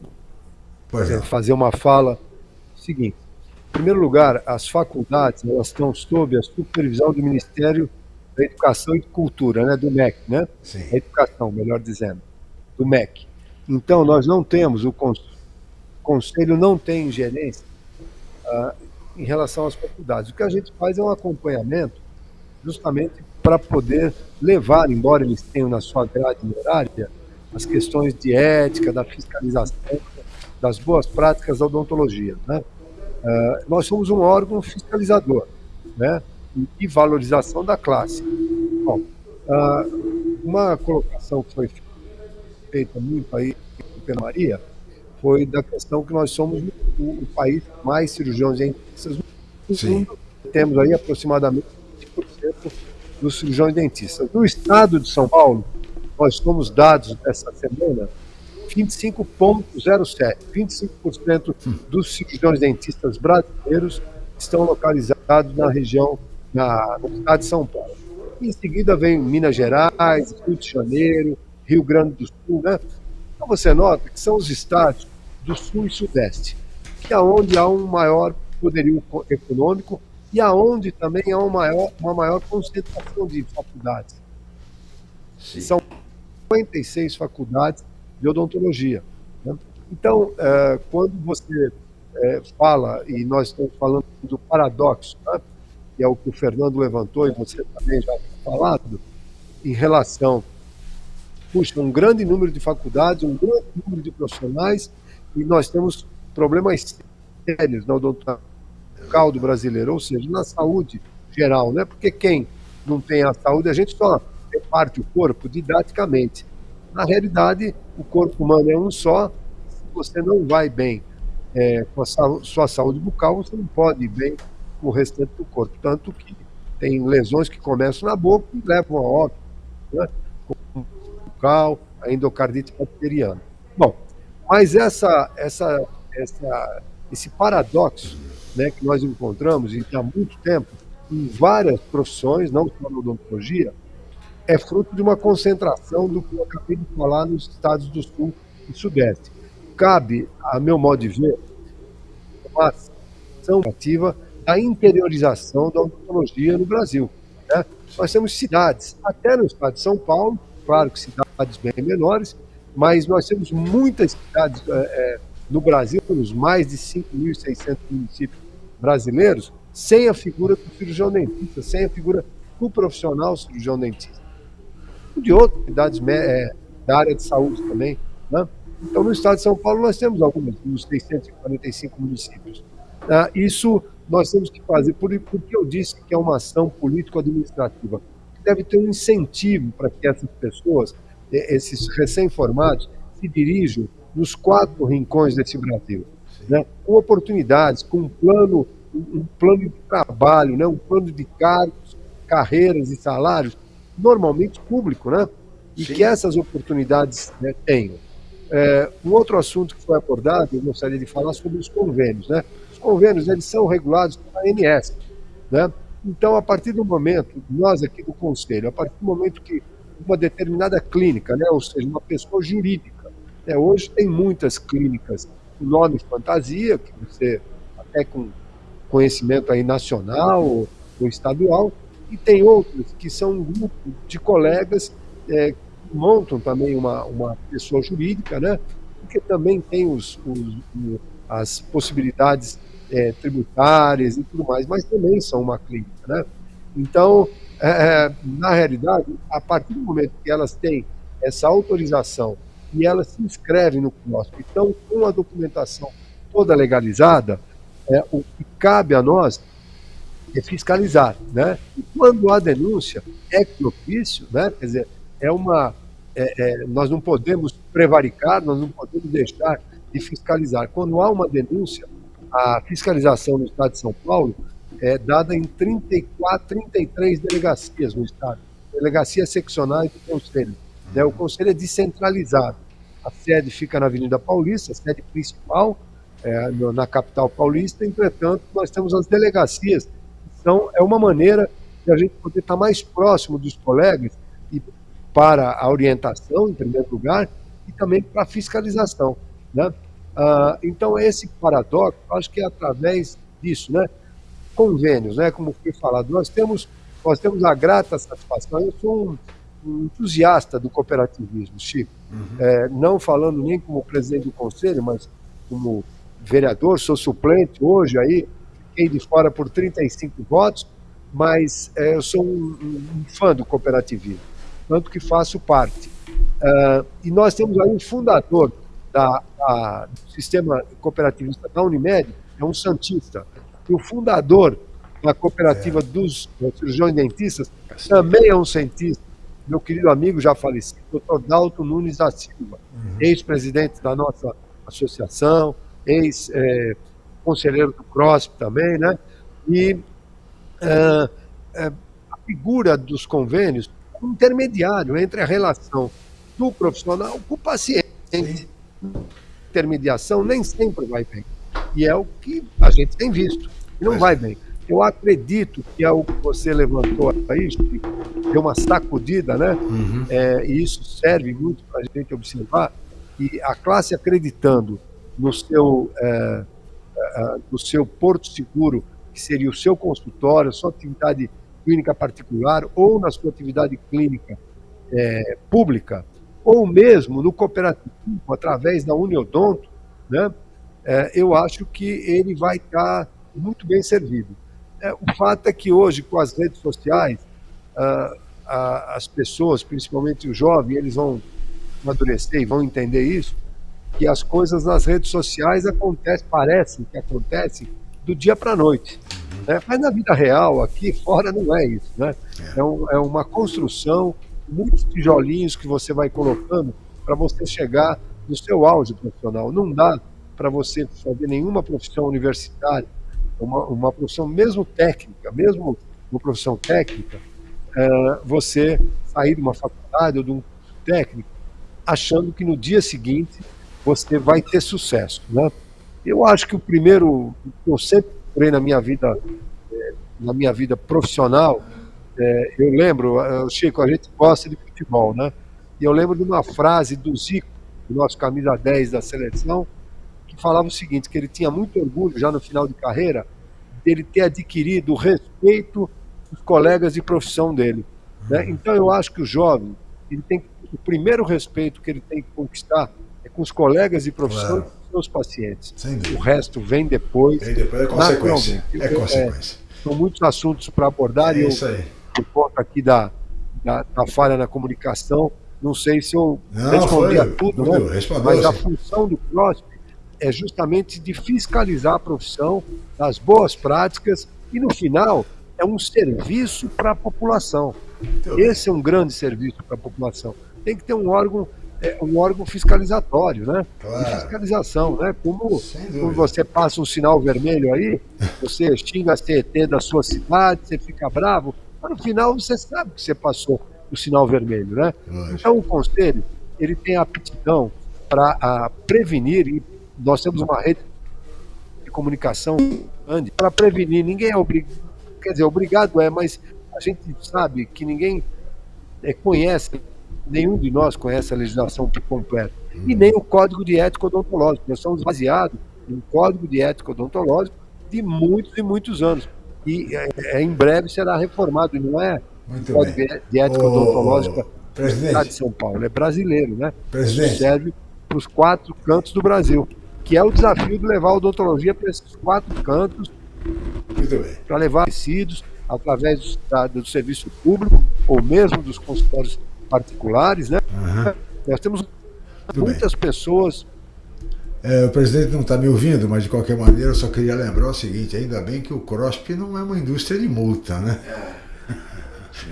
é. fazer uma fala seguinte. Em primeiro lugar, as faculdades elas estão sob a supervisão do Ministério da Educação e Cultura, né, do MEC, né? Sim. A educação, melhor dizendo do MEC. Então, nós não temos, o Conselho não tem ingerência ah, em relação às faculdades. O que a gente faz é um acompanhamento justamente para poder levar, embora eles tenham na sua grade horária, as questões de ética, da fiscalização, das boas práticas da odontologia. Né? Ah, nós somos um órgão fiscalizador né? e valorização da classe. Bom, ah, uma colocação que foi feita feita muito aí pela Maria foi da questão que nós somos o, o país mais cirurgiões dentistas do mundo. Temos aí aproximadamente 20% dos cirurgiões dentistas. No estado de São Paulo, nós somos dados essa semana 25,07%. 25% dos cirurgiões dentistas brasileiros estão localizados na região, na, no estado de São Paulo. Em seguida vem Minas Gerais, Rio de Janeiro, Rio Grande do Sul, né? Então você nota que são os estados do Sul e Sudeste, que é onde há um maior poderio econômico e aonde também há uma maior, uma maior concentração de faculdades. Sim. São 56 faculdades de odontologia. Né? Então, é, quando você é, fala, e nós estamos falando do paradoxo, né? que é o que o Fernando levantou e você também já falado, em relação puxa, um grande número de faculdades, um grande número de profissionais, e nós temos problemas sérios na odontologia do brasileiro, ou seja, na saúde geral, né? Porque quem não tem a saúde, a gente só reparte o corpo didaticamente. Na realidade, o corpo humano é um só. Se você não vai bem é, com a sua saúde bucal, você não pode ir bem com o restante do corpo. Tanto que tem lesões que começam na boca e levam a óbito. Né? Bucal, a endocardite bacteriana. Bom, mas essa, essa, essa, esse paradoxo né, que nós encontramos e há muito tempo em várias profissões, não só na odontologia, é fruto de uma concentração do que eu acabei de falar nos estados do Sul e Sudeste. cabe, a meu modo de ver, uma ação ativa da interiorização da odontologia no Brasil. Né? Nós temos cidades, até no estado de São Paulo, claro que cidades bem menores, mas nós temos muitas cidades é, é, no Brasil, nos mais de 5.600 municípios brasileiros, sem a figura do cirurgião dentista, sem a figura do profissional cirurgião dentista. De outras cidades é, da área de saúde também. Né? Então, no estado de São Paulo, nós temos algumas, nos 645 municípios. Ah, isso nós temos que fazer, por, porque eu disse que é uma ação político-administrativa, deve ter um incentivo para que essas pessoas, esses recém-formados, se dirijam nos quatro rincões desse Brasil, né? com oportunidades, com um plano, um plano de trabalho, né? um plano de cargos, carreiras e salários, normalmente público, né? e Sim. que essas oportunidades né, tenham. É, um outro assunto que foi abordado, eu gostaria de falar sobre os convênios. Né? Os convênios eles são regulados pela ANS. Né? Então, a partir do momento, nós aqui do Conselho, a partir do momento que uma determinada clínica, né, ou seja, uma pessoa jurídica, né, hoje tem muitas clínicas com nome fantasia, que você até com conhecimento aí nacional ou, ou estadual, e tem outras que são um grupo de colegas é, que montam também uma, uma pessoa jurídica, né, porque também tem os, os as possibilidades é, tributárias e tudo mais, mas também são uma clínica. Né? Então, é, é, na realidade, a partir do momento que elas têm essa autorização e elas se inscrevem no CNOSP, então, com a documentação toda legalizada, é, o que cabe a nós é fiscalizar. Né? E quando há denúncia, é propício, né? quer dizer, é uma. É, é, nós não podemos prevaricar, nós não podemos deixar de fiscalizar. Quando há uma denúncia, a fiscalização no estado de São Paulo é dada em 34, 33 delegacias no estado, delegacias seccionais do Conselho. Né? O Conselho é descentralizado. A sede fica na Avenida Paulista, a sede principal, é, na capital paulista, entretanto, nós temos as delegacias. Então, é uma maneira de a gente poder estar mais próximo dos colegas e para a orientação, em primeiro lugar, e também para a fiscalização. Né? Ah, então, esse paradoxo, acho que é através disso, né? Convênios, né? Como foi falado, nós temos, nós temos a grata satisfação. Eu sou um, um entusiasta do cooperativismo, Chico. Uhum. É, não falando nem como presidente do conselho, mas como vereador, sou suplente hoje aí, fiquei de fora por 35 votos, mas é, eu sou um, um, fã do cooperativismo, tanto que faço parte. Uh, e nós temos aí um fundador da, da, do sistema cooperativista da Unimed é um santista. E o fundador da cooperativa é. dos, cirurgiões dentistas também é um cientista. Meu querido amigo já falecido, doutor Dalton Nunes da Silva, uhum. ex-presidente da nossa associação, ex-conselheiro do CROSP também, né? E uh, uh, a figura dos convênios, um intermediário entre a relação do profissional com o paciente. Sim intermediação nem sempre vai bem. E é o que a gente tem visto. Não vai bem. Eu acredito que é o que você levantou aí, deu uma sacudida, né? Uhum. É, e isso serve muito para a gente observar. E a classe acreditando no seu, é, é, no seu porto seguro, que seria o seu consultório, a sua atividade clínica particular, ou na sua atividade clínica é, pública, ou mesmo no cooperativismo, através da Uniodonto, né, é, eu acho que ele vai estar muito bem servido. É, o fato é que hoje, com as redes sociais, ah, ah, as pessoas, principalmente os jovens, eles vão amadurecer e vão entender isso, que as coisas nas redes sociais acontecem, parecem que acontecem do dia para a noite. Né? Mas na vida real, aqui fora, não é isso. Né? É, um, é uma construção muitos tijolinhos que você vai colocando para você chegar no seu auge profissional. Não dá para você fazer nenhuma profissão universitária, uma, uma profissão mesmo técnica, mesmo uma profissão técnica, é, você sair de uma faculdade ou de um técnico achando que no dia seguinte você vai ter sucesso. Né? Eu acho que o primeiro, eu sempre procurei na minha vida, é, na minha vida profissional, é, eu lembro, Chico, a gente gosta de futebol, né? E eu lembro de uma frase do Zico, nosso camisa 10 da seleção, que falava o seguinte, que ele tinha muito orgulho já no final de carreira dele ter adquirido o respeito dos colegas de profissão dele. Né? Então eu acho que o jovem, ele tem o primeiro respeito que ele tem que conquistar é com os colegas de profissão claro. e com os seus pacientes. O resto vem depois. Vem depois é consequência. É consequência. É, são muitos assuntos para abordar é e eu, isso aí. por conta aqui da, da, da, falha na comunicação, não sei se eu não, respondi a tudo, né? mas a função do CROSP é justamente de fiscalizar a profissão, das boas práticas e, no final, é um serviço para a população. Esse é um grande serviço para a população. Tem que ter um órgão, é, um órgão fiscalizatório, né? Claro. De fiscalização, né? Como quando você passa um sinal vermelho aí, você xinga a CET da sua cidade, você fica bravo, mas no final você sabe que você passou o sinal vermelho, né? Lógico. Então o conselho ele tem aptidão para prevenir e nós temos uma rede de comunicação grande para prevenir. Ninguém é obrigado, quer dizer, obrigado é, mas a gente sabe que ninguém é, conhece, nenhum de nós conhece a legislação por completo, e nem o código de ética odontológico. Nós somos baseados em um código de ética odontológico de muitos e muitos anos. E é, é, em breve será reformado, não é Muito o código bem. de ética odontológica presidente. da de São Paulo, é brasileiro, né? Presidente. Serve para os quatro cantos do Brasil, que é o desafio de levar a odontologia para esses quatro cantos, Muito bem. para levar tecidos através do, do serviço público ou mesmo dos consultórios particulares, né? Aham. Nós temos bem. muitas pessoas É, o presidente não está me ouvindo, mas de qualquer maneira eu só queria lembrar o seguinte: ainda bem que o CROSP não é uma indústria de multa, né?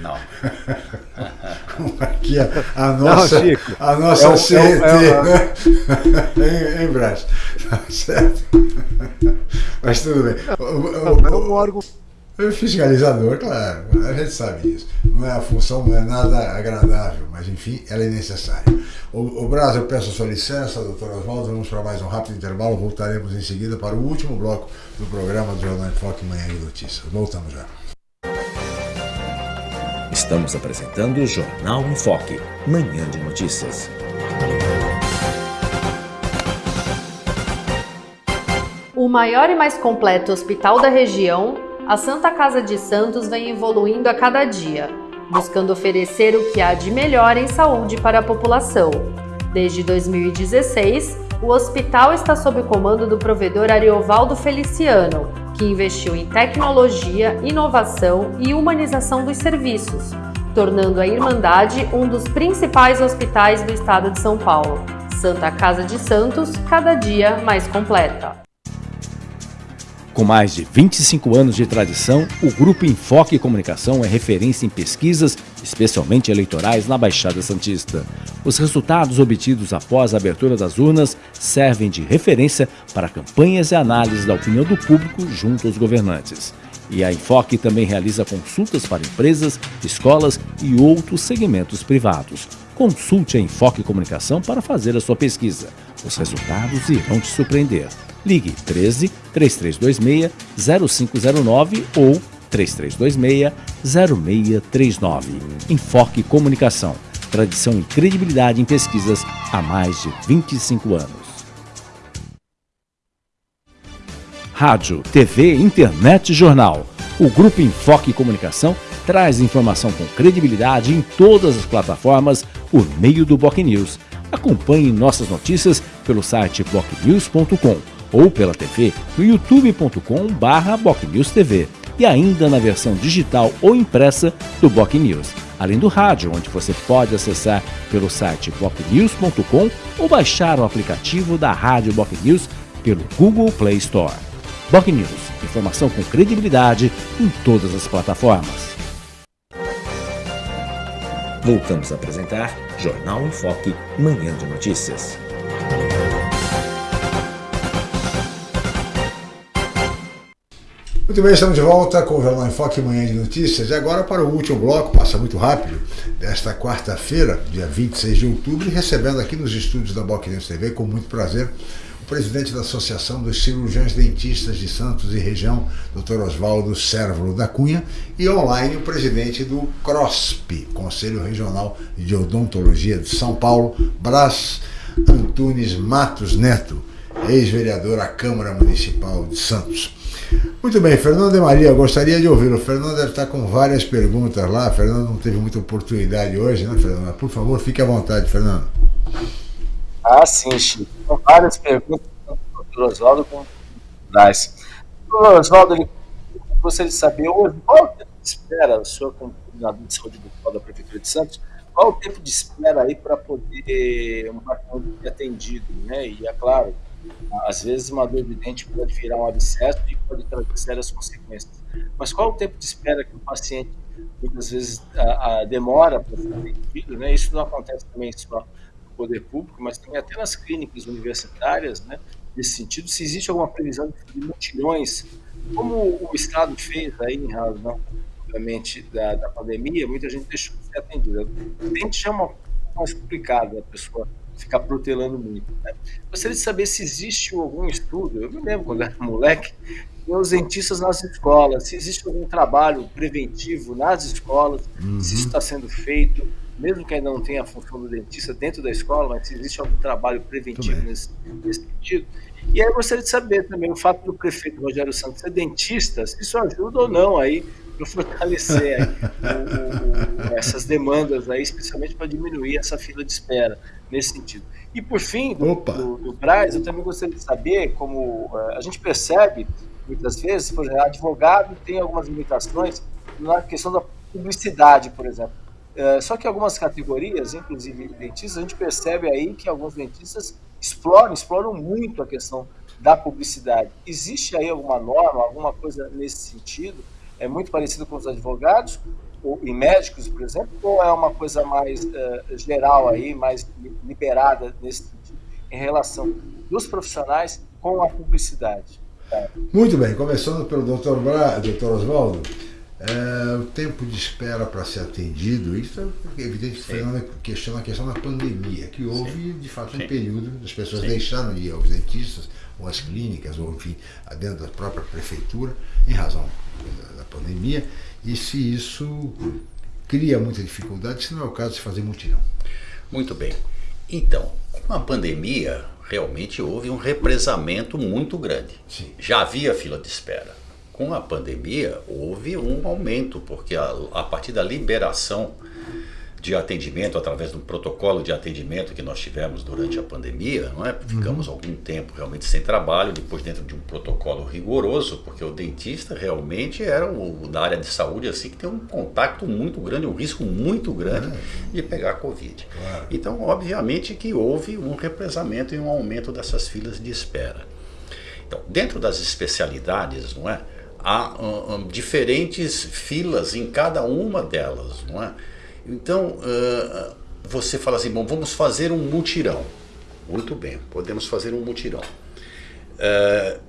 Não. Aqui a, a nossa, Chico, a nossa é o- é o- CET, é o- né? em, em Brás. Tá certo? Mas tudo bem. O- o- é um órgão o fiscalizador, claro, a gente sabe isso. Não é a função, não é nada agradável, mas enfim, ela é necessária. O, o Braz, eu peço a sua licença, doutor Oswaldo, vamos para mais um rápido intervalo, voltaremos em seguida para o último bloco do programa do Jornal em Foque Manhã de Notícias. Voltamos já. Estamos apresentando o Jornal em Foque, Manhã de Notícias. O maior e mais completo hospital da região, a Santa Casa de Santos vem evoluindo a cada dia, buscando oferecer o que há de melhor em saúde para a população. Desde 2016, o hospital está sob o comando do provedor Ariovaldo Feliciano, que investiu em tecnologia, inovação e humanização dos serviços, tornando a Irmandade um dos principais hospitais do estado de São Paulo. Santa Casa de Santos, cada dia mais completa. Com mais de 25 anos de tradição, o Grupo Enfoque Comunicação é referência em pesquisas, especialmente eleitorais, na Baixada Santista. Os resultados obtidos após a abertura das urnas servem de referência para campanhas e análises da opinião do público junto aos governantes. E a Enfoque também realiza consultas para empresas, escolas e outros segmentos privados. Consulte a Enfoque Comunicação para fazer a sua pesquisa. Os resultados irão te surpreender. Ligue 13 3326 0509 ou 3326 0639. Enfoque Comunicação. Tradição e credibilidade em pesquisas há mais de 25 anos. Rádio, TV, internet e jornal. O Grupo Enfoque Comunicação traz informação com credibilidade em todas as plataformas por meio do Boc News. Acompanhe nossas notícias pelo site bocnews.com ou pela TV no youtube.com/barra TV e ainda na versão digital ou impressa do Boc News, além do rádio, onde você pode acessar pelo site bocnews.com ou baixar o aplicativo da Rádio Boc News pelo Google Play Store. Boc News, informação com credibilidade em todas as plataformas. Voltamos a apresentar Jornal em Foque, Manhã de Notícias. Muito bem, estamos de volta com o Jornal em Foque Manhã de Notícias. E agora para o último bloco, passa muito rápido, desta quarta-feira, dia 26 de outubro, recebendo aqui nos estúdios da News TV, com muito prazer, presidente da Associação dos Cirurgiões Dentistas de Santos e Região, Dr. Oswaldo Sérvulo da Cunha, e online o presidente do CROSP, Conselho Regional de Odontologia de São Paulo, Brás Antunes Matos Neto, ex-vereador à Câmara Municipal de Santos. Muito bem, Fernando de Maria, gostaria de ouvi-lo. O Fernando deve estar com várias perguntas lá. Fernando não teve muita oportunidade hoje, né, Fernando? Por favor, fique à vontade, Fernando. Ah, sim, Chico. São várias perguntas do Dr. Oswaldo com Braz. O Oswaldo, ele gostaria de saber hoje qual o tempo de espera, o senhor como coordenador de saúde da Prefeitura de Santos, qual o tempo de espera aí para poder um paciente ser atendido, né? E é claro, às vezes uma dor de dente pode virar um abscesso e pode trazer sérias consequências. Mas qual o tempo de espera que o paciente muitas vezes a, a demora para ser atendido, né? Isso não acontece também só poder público, mas também até nas clínicas universitárias, né? Nesse sentido, se existe alguma previsão de mutirões, como o Estado fez aí em razão, obviamente, da, da pandemia, muita gente deixou de ser atendida. Dente é uma mais complicado a pessoa ficar protelando muito. Né? Gostaria de saber se existe algum estudo, eu me lembro quando era moleque, os dentistas nas escolas, se existe algum trabalho preventivo nas escolas, uhum. se isso está sendo feito, mesmo que ainda não tenha a função do dentista dentro da escola, mas se existe algum trabalho preventivo nesse, nesse sentido. E aí eu gostaria de saber também o fato do prefeito Rogério Santos ser dentista, se isso ajuda ou não aí para fortalecer aí, o, o, essas demandas aí, especialmente para diminuir essa fila de espera nesse sentido. E por fim, do, do, do Braz, eu também gostaria de saber como uh, a gente percebe muitas vezes, por exemplo, advogado tem algumas limitações na questão da publicidade, por exemplo. Uh, só que algumas categorias, inclusive dentistas, a gente percebe aí que alguns dentistas exploram, exploram muito a questão da publicidade. Existe aí alguma norma, alguma coisa nesse sentido? É muito parecido com os advogados ou, e médicos, por exemplo, ou é uma coisa mais uh, geral aí, mais liberada nesse sentido, em relação dos profissionais com a publicidade? Muito bem, começando pelo Dr. Bra, Dr. Oswaldo. É, o tempo de espera para ser atendido, isso é evidente que questiona a questão da pandemia, que houve Sim. de fato um Sim. período, as pessoas Sim. deixaram de ir aos dentistas, ou às clínicas, ou enfim, dentro da própria prefeitura, em razão da pandemia, e se isso cria muita dificuldade, se não é o caso de fazer mutirão. Muito bem. Então, com a pandemia, realmente houve um represamento muito grande. Já havia fila de espera com a pandemia houve um aumento, porque a, a partir da liberação de atendimento através do protocolo de atendimento que nós tivemos durante a pandemia, não é? Ficamos uhum. algum tempo realmente sem trabalho, depois dentro de um protocolo rigoroso, porque o dentista realmente era o da área de saúde assim que tem um contato muito grande, um risco muito grande uhum. de pegar covid. Claro. Então, obviamente que houve um represamento e um aumento dessas filas de espera. Então, dentro das especialidades, não é? Há um, um, diferentes filas em cada uma delas, não é? Então, uh, você fala assim, bom, vamos fazer um mutirão. Muito bem, podemos fazer um mutirão. Uh,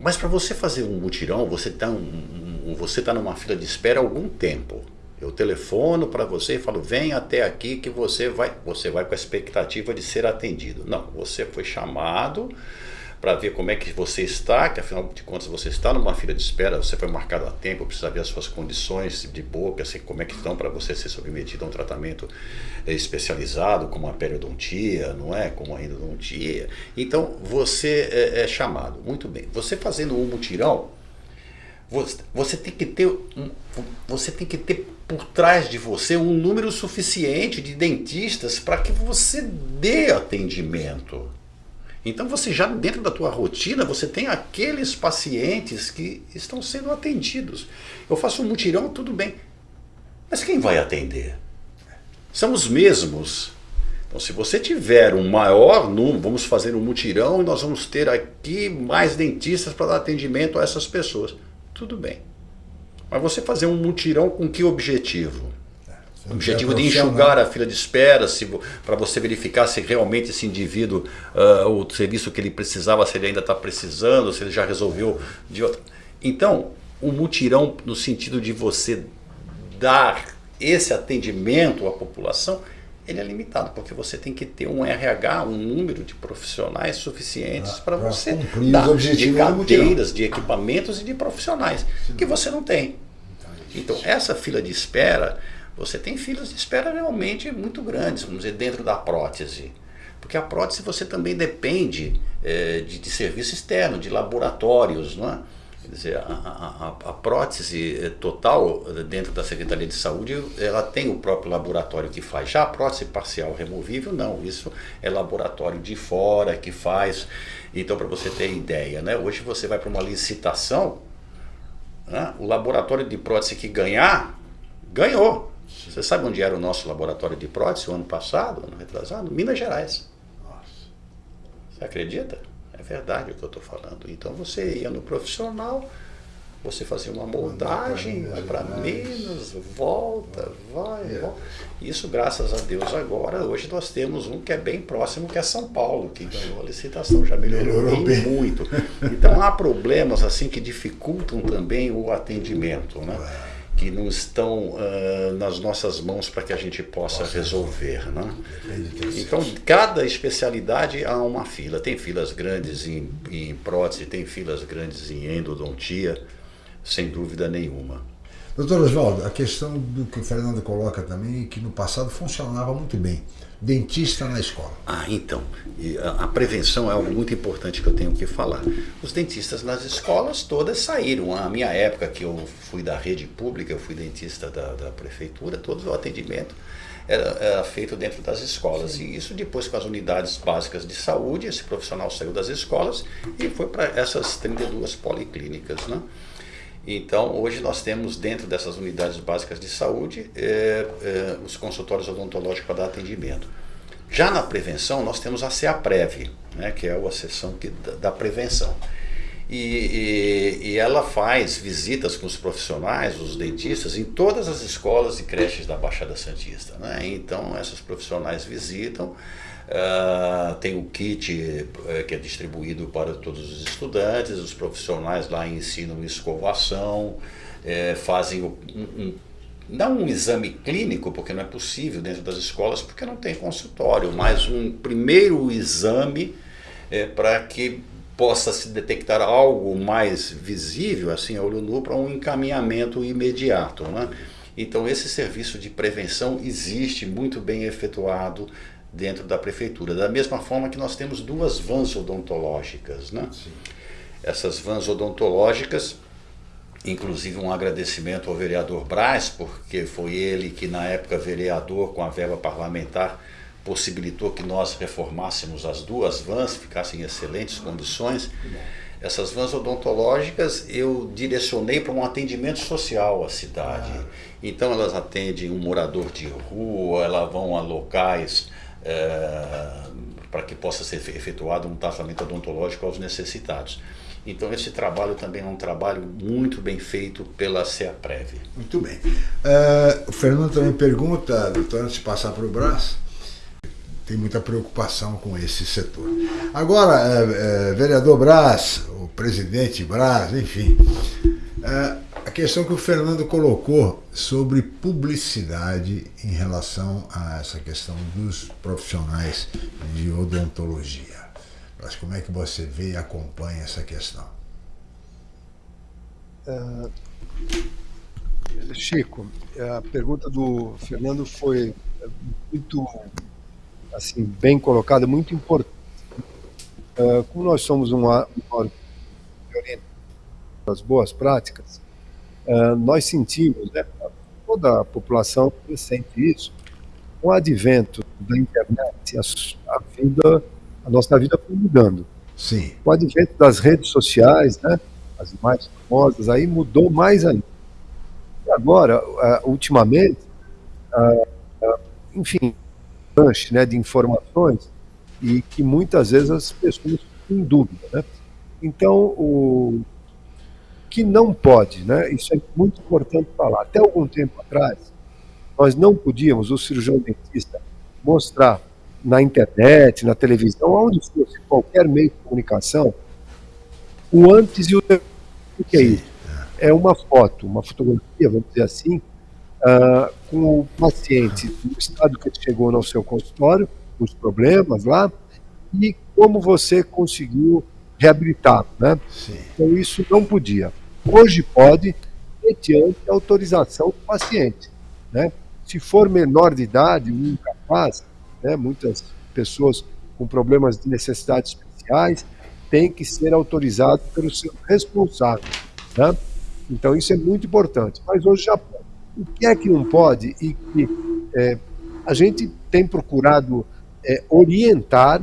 mas para você fazer um mutirão, você está um, você tá numa fila de espera há algum tempo. Eu telefono para você e falo, vem até aqui que você vai, você vai com a expectativa de ser atendido. Não, você foi chamado, para ver como é que você está, que afinal de contas você está numa fila de espera, você foi marcado a tempo, precisa ver as suas condições de boca, assim, como é que estão para você ser submetido a um tratamento eh, especializado, como a periodontia, não é? Como a endodontia. Então você é, é chamado. Muito bem. Você fazendo um mutirão, você, tem que ter um, você tem que ter por trás de você um número suficiente de dentistas para que você dê atendimento. Então você já dentro da tua rotina, você tem aqueles pacientes que estão sendo atendidos. Eu faço um mutirão, tudo bem. Mas quem vai atender? São os mesmos. Então se você tiver um maior número, vamos fazer um mutirão e nós vamos ter aqui mais dentistas para dar atendimento a essas pessoas. Tudo bem. Mas você fazer um mutirão com que objetivo? O objetivo de enxugar a fila de espera, para você verificar se realmente esse indivíduo, uh, o serviço que ele precisava, se ele ainda está precisando, se ele já resolveu de outra. Então, o mutirão no sentido de você dar esse atendimento à população, ele é limitado, porque você tem que ter um RH, um número de profissionais suficientes ah, para você dar de cadeiras, de equipamentos e de profissionais, que você não tem. Então, essa fila de espera você tem filas de espera realmente muito grandes, vamos dizer, dentro da prótese. Porque a prótese você também depende é, de, de, serviço externo, de laboratórios, não é? Quer dizer, a, a, a, prótese é, total dentro da Secretaria de Saúde, ela tem o próprio laboratório que faz. Já a prótese parcial removível, não. Isso é laboratório de fora que faz. Então, para você ter ideia, né? hoje você vai para uma licitação, né? o laboratório de prótese que ganhar, ganhou. Você sabe onde era o nosso laboratório de prótese o ano passado, ano retrasado? Minas Gerais. Nossa. Você acredita? É verdade o que eu estou falando. Então você ia no profissional, você fazia uma moldagem, vai para Minas, volta, vai, é. volta. Isso, graças a Deus, agora, hoje nós temos um que é bem próximo, que é São Paulo, que ganhou a licitação, já melhorou, melhorou bem, muito. Então há problemas assim que dificultam também o atendimento, né? Que não estão uh, nas nossas mãos para que a gente possa resolver. Né? Então, cada especialidade há uma fila. Tem filas grandes em, em prótese, tem filas grandes em endodontia, sem dúvida nenhuma. Doutor Oswaldo, a questão do que o Fernando coloca também, que no passado funcionava muito bem. Dentista na escola. Ah, então. A, prevenção é algo muito importante que eu tenho que falar. Os dentistas nas escolas todas saíram. A minha época que eu fui da rede pública, eu fui dentista da, da prefeitura, todo o atendimento era, era, feito dentro das escolas. Sim. E isso depois com as unidades básicas de saúde, esse profissional saiu das escolas e foi para essas 32 policlínicas. Né? Então, hoje nós temos dentro dessas unidades básicas de saúde é, é, os consultórios odontológicos para dar atendimento. Já na prevenção, nós temos a CEAPREV, né, que é a sessão que, da, prevenção. E, e, e, ela faz visitas com os profissionais, os dentistas, em todas as escolas e creches da Baixada Santista. Né? Então, essas profissionais visitam, Uh, tem o kit uh, que é distribuído para todos os estudantes, os profissionais lá ensinam escovação, uh, fazem um, um, não um exame clínico, porque não é possível dentro das escolas, porque não tem consultório, mas um primeiro exame eh, para que possa se detectar algo mais visível, assim, a olho nu, para um encaminhamento imediato. Né? Então, esse serviço de prevenção existe muito bem efetuado dentro da prefeitura. Da mesma forma que nós temos duas vans odontológicas. Né? Essas vans odontológicas, inclusive um agradecimento ao vereador Braz, porque foi ele que, na época, vereador com a verba parlamentar, possibilitou que nós reformássemos as duas vans, ficassem em excelentes condições. Essas vans odontológicas eu direcionei para um atendimento social à cidade. Então elas atendem um morador de rua, elas vão a locais é, para que possa ser efetuado um tratamento odontológico aos necessitados. Então esse trabalho também é um trabalho muito bem feito pela CEAPREV. Muito bem. Uh, o Fernando também pergunta, doutor, antes de passar para o Brás, tem muita preocupação com esse setor. Agora, uh, uh, vereador Brás, o presidente Brás, enfim, a questão que o Fernando colocou sobre publicidade em relação a essa questão dos profissionais de odontologia. Mas como é que você vê e acompanha essa questão? Uh, Chico, a pergunta do Fernando foi muito assim bem colocada, muito importante. Uh, como nós somos um órgão das boas práticas, uh, nós sentimos, né, toda a população sente isso, com o advento da internet, a, a, vida, a nossa vida foi mudando. Sim. Com o advento das redes sociais, né, as mais famosas, aí mudou mais ainda. E agora, uh, ultimamente, uh, enfim, lanche né, de informações e que muitas vezes as pessoas em dúvida. Né? Então, o, que não pode, né? Isso é muito importante falar. Até algum tempo atrás, nós não podíamos, o cirurgião dentista, mostrar na internet, na televisão, onde fosse qualquer meio de comunicação, o antes e o depois. O que é isso? É uma foto, uma fotografia, vamos dizer assim, uh, com o paciente no estado que ele chegou no seu consultório, os problemas lá, e como você conseguiu reabilitar, né? Sim. Então isso não podia. Hoje pode, mediante autorização do paciente. Né? Se for menor de idade, incapaz, né, muitas pessoas com problemas de necessidades especiais, tem que ser autorizado pelo seu responsável. Né? Então, isso é muito importante. Mas hoje já pode. O que é que não pode e que é, a gente tem procurado é, orientar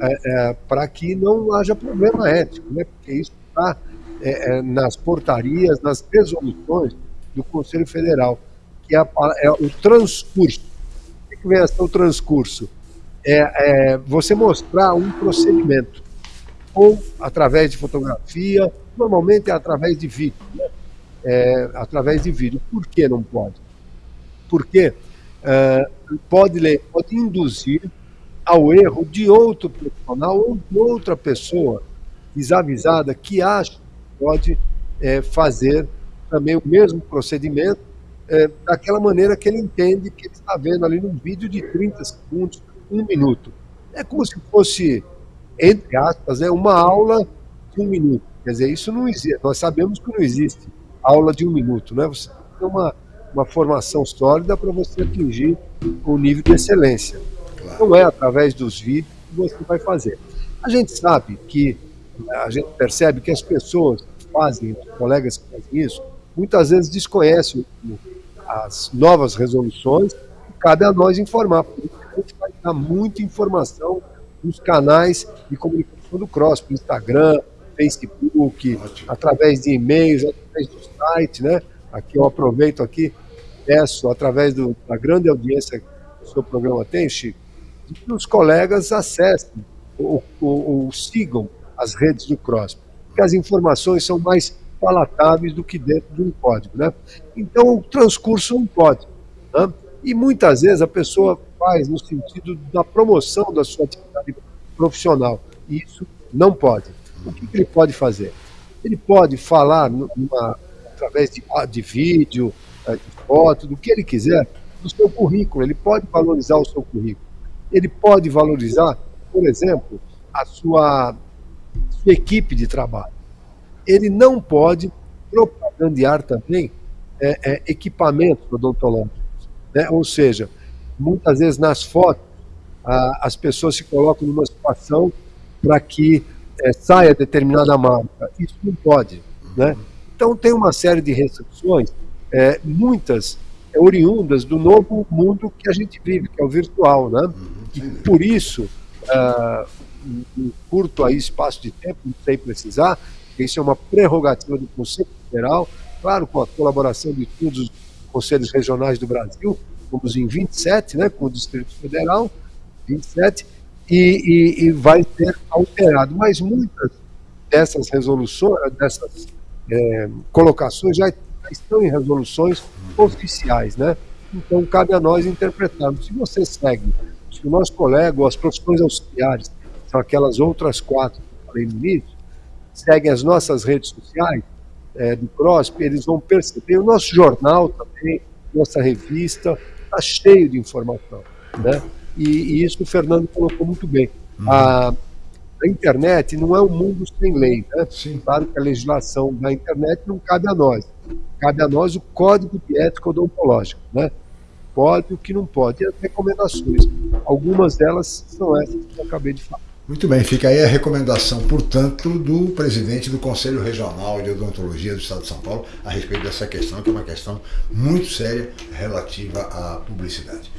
é, é para que não haja problema ético, né? porque isso está é, é, nas portarias, nas resoluções do Conselho Federal, que é, é o transcurso. O que vem a ser o transcurso? É, é, você mostrar um procedimento, ou através de fotografia, normalmente é através de vídeo, né? é, através de vídeo. Por que não pode? Porque pode, pode induzir ao erro de outro profissional ou de outra pessoa desavisada que acha pode é, fazer também o mesmo procedimento é, daquela maneira que ele entende que ele está vendo ali num vídeo de 30 segundos, um minuto. É como se fosse, entre aspas, é uma aula de um minuto. Quer dizer, isso não existe. Nós sabemos que não existe aula de um minuto, né? Você tem uma, uma formação sólida para você atingir o nível de excelência. Não é através dos vídeos que você vai fazer. A gente sabe que, a gente percebe que as pessoas que fazem, os colegas que fazem isso, muitas vezes desconhecem as novas resoluções e cabe a nós informar. Por isso a gente vai dar muita informação nos canais de comunicação do CROSS, Instagram, Facebook, Ótimo. através de e-mails, através do site, né? Aqui eu aproveito aqui, peço, através do, da grande audiência que o seu programa tem, Chico, que os colegas acessem ou, ou, ou sigam as redes do CROSS, porque as informações são mais palatáveis do que dentro de um código. Né? Então, o transcurso não pode. Né? E muitas vezes a pessoa faz no sentido da promoção da sua atividade profissional. E isso não pode. O que, que ele pode fazer? Ele pode falar numa, através de, de vídeo, eh, de foto, do que ele quiser, do seu currículo. Ele pode valorizar o seu currículo. Ele pode valorizar, por exemplo, a sua, sua equipe de trabalho. Ele não pode propagandear também é, é, equipamentos odontológicos. Né? Ou seja, muitas vezes nas fotos, a, as pessoas se colocam numa situação para que é, saia determinada marca. Isso não pode. Né? Então, tem uma série de restrições, é, muitas oriundas do novo mundo que a gente vive, que é o virtual. Né? E por isso, uh, um curto aí espaço de tempo, sei precisar, isso é uma prerrogativa do Conselho Federal, claro, com a colaboração de todos os conselhos regionais do Brasil, fomos em 27, né, com o Distrito Federal, 27, e, e, e vai ser alterado. Mas muitas dessas resoluções, dessas é, colocações já estão em resoluções oficiais, né? Então cabe a nós interpretarmos. Se você segue, se o nosso colega ou as profissões auxiliares, são aquelas outras quatro que eu falei no início, seguem as nossas redes sociais é, do CROSP, eles vão perceber. O nosso jornal também, nossa revista, está cheio de informação. Né? E, e, isso o Fernando colocou muito bem. Uhum. A, a, internet não é um mundo sem lei. Né? Sim. Claro que a legislação da internet não cabe a nós. Cabe a nós o código de ética odontológica. Né? Pode o que não pode. E as recomendações. Algumas delas são essas que eu acabei de falar. Muito bem, fica aí a recomendação, portanto, do presidente do Conselho Regional de Odontologia do Estado de São Paulo a respeito dessa questão, que é uma questão muito séria relativa à publicidade.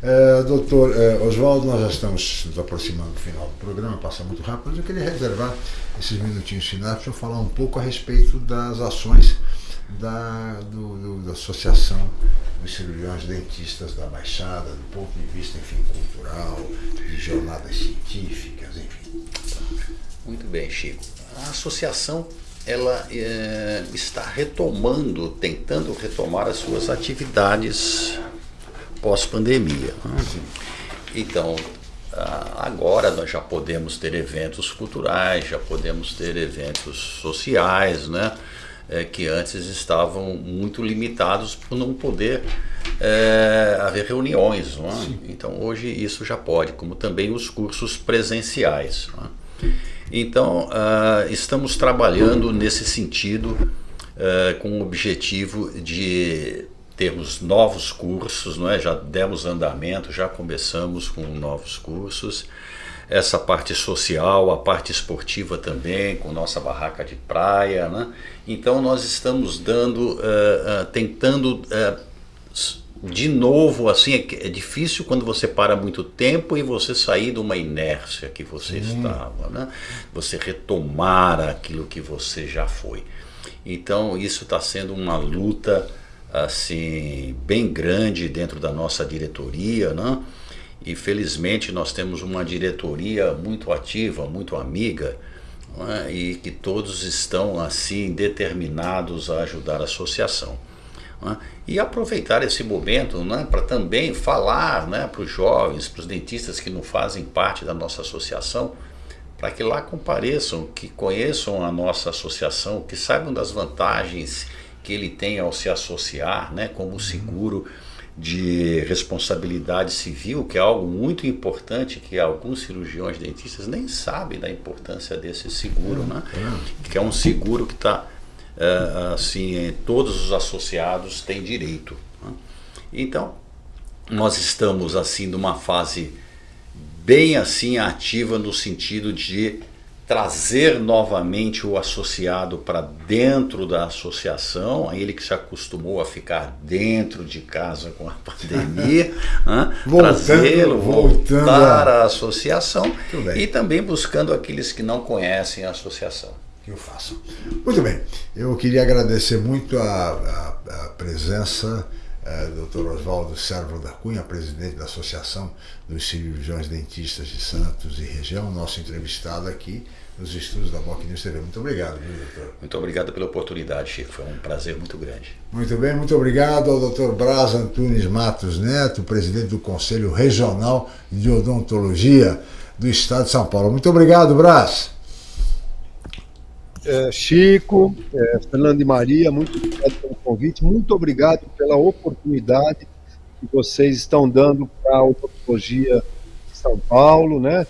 É, doutor é, Oswaldo, nós já estamos nos aproximando do final do programa, passa muito rápido, mas eu queria reservar esses minutinhos finais para falar um pouco a respeito das ações da, do, do, da Associação dos Cirurgiões Dentistas da Baixada, do ponto de vista, enfim, cultural, de jornadas científicas, enfim. Muito bem, Chico. A associação ela é, está retomando, tentando retomar as suas atividades pós-pandemia. Então, agora nós já podemos ter eventos culturais, já podemos ter eventos sociais, né? É, que antes estavam muito limitados por não poder é, haver reuniões. É? Então hoje isso já pode, como também os cursos presenciais. É? Então uh, estamos trabalhando nesse sentido uh, com o objetivo de termos novos cursos, não é? já demos andamento, já começamos com novos cursos essa parte social, a parte esportiva também, com nossa barraca de praia. Né? Então nós estamos dando, uh, uh, tentando uh, de novo, assim, é, é, difícil quando você para muito tempo e você sair de uma inércia que você hum. estava, né? Você retomar aquilo que você já foi. Então isso está sendo uma luta assim bem grande dentro da nossa diretoria, né? E felizmente nós temos uma diretoria muito ativa, muito amiga, é? e que todos estão assim determinados a ajudar a associação. É? E aproveitar esse momento né, para também falar né, para os jovens, para os dentistas que não fazem parte da nossa associação, para que lá compareçam, que conheçam a nossa associação, que saibam das vantagens que ele tem ao se associar, né, como seguro de responsabilidade civil, que é algo muito importante que alguns cirurgiões dentistas nem sabem da importância desse seguro, né? que é um seguro que está é, assim, todos os associados têm direito. Né? Então, nós estamos assim numa fase bem assim ativa no sentido de trazer novamente o associado para dentro da associação, ele que se acostumou a ficar dentro de casa com a pandemia, trazê-lo, voltar à associação e também buscando aqueles que não conhecem a associação. Que eu faço. Muito bem, eu queria agradecer muito a, a, a presença é, Dr. Oswaldo Servo da Cunha, presidente da Associação dos Cirurgiões Dentistas de Santos e região, nosso entrevistado aqui nos estudos da Boc News TV. Muito obrigado, viu, doutor? Muito obrigado pela oportunidade, Chico. Foi um prazer muito grande. Muito bem, muito obrigado ao Dr. Braz Antunes Matos Neto, presidente do Conselho Regional de Odontologia do Estado de São Paulo. Muito obrigado, Braz. É, Chico, é, Fernando e Maria, muito obrigado convite, muito obrigado pela oportunidade que vocês estão dando para a odontologia de São Paulo, né?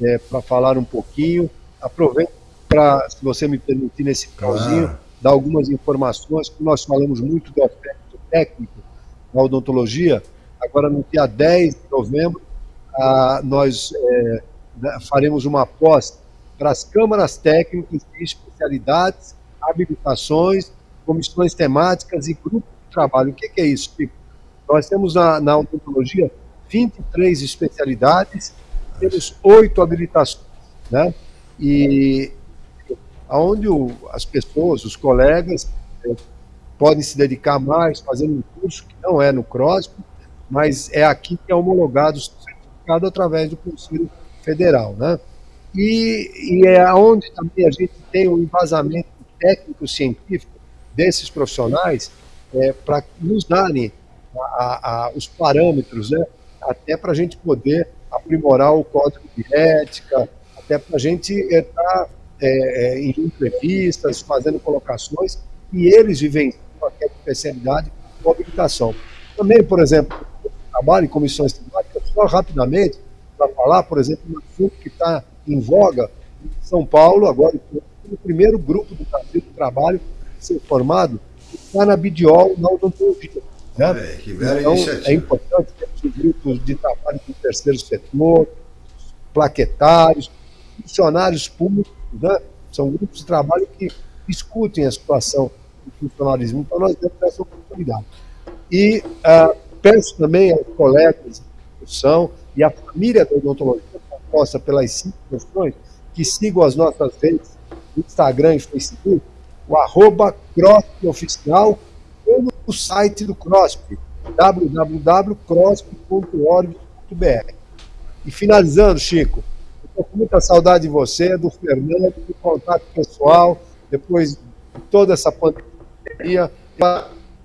É, para falar um pouquinho. Aproveito para, se você me permitir, nesse finalzinho, ah. dar algumas informações, que nós falamos muito do aspecto técnico da odontologia. Agora, no dia 10 de novembro, ah, nós é, faremos uma aposta para as câmaras técnicas de especialidades, habilitações, comissões temáticas e grupos de trabalho. O que, é isso, Pico? Nós temos na, na odontologia 23 especialidades, temos oito habilitações, né? E aonde o, as pessoas, os colegas, é, podem se dedicar mais, fazendo um curso que não é no CROSP, mas é aqui que é homologado, certificado através do Conselho Federal, né? E, e é onde também a gente tem um embasamento técnico-científico desses profissionais é, para nos darem a, a, os parâmetros, né, até para a gente poder aprimorar o código de ética, até para a gente estar é, é, em entrevistas, fazendo colocações, e eles vivenciam aquela especialidade com habilitação. Também, por exemplo, trabalho em comissões temáticas, só rapidamente, para falar, por exemplo, um assunto que está em voga em São Paulo, agora o primeiro grupo do Brasil de trabalho ser formado está na Bidiol, na odontologia. Né? É, então, iniciativa. é importante ter os grupos de trabalho do terceiro setor, plaquetários, funcionários públicos, né? são grupos de trabalho que discutem a situação do funcionalismo. Então, nós temos essa oportunidade. E uh, peço também aos colegas da discussão e à família da odontologia composta pelas cinco questões, que sigam as nossas redes, Instagram e Facebook, o arroba CROSP Oficial, ou no site do CROSP, www.crosp.org.br. E finalizando, Chico, estou com muita saudade de você, do Fernando, do contato pessoal, depois de toda essa pandemia,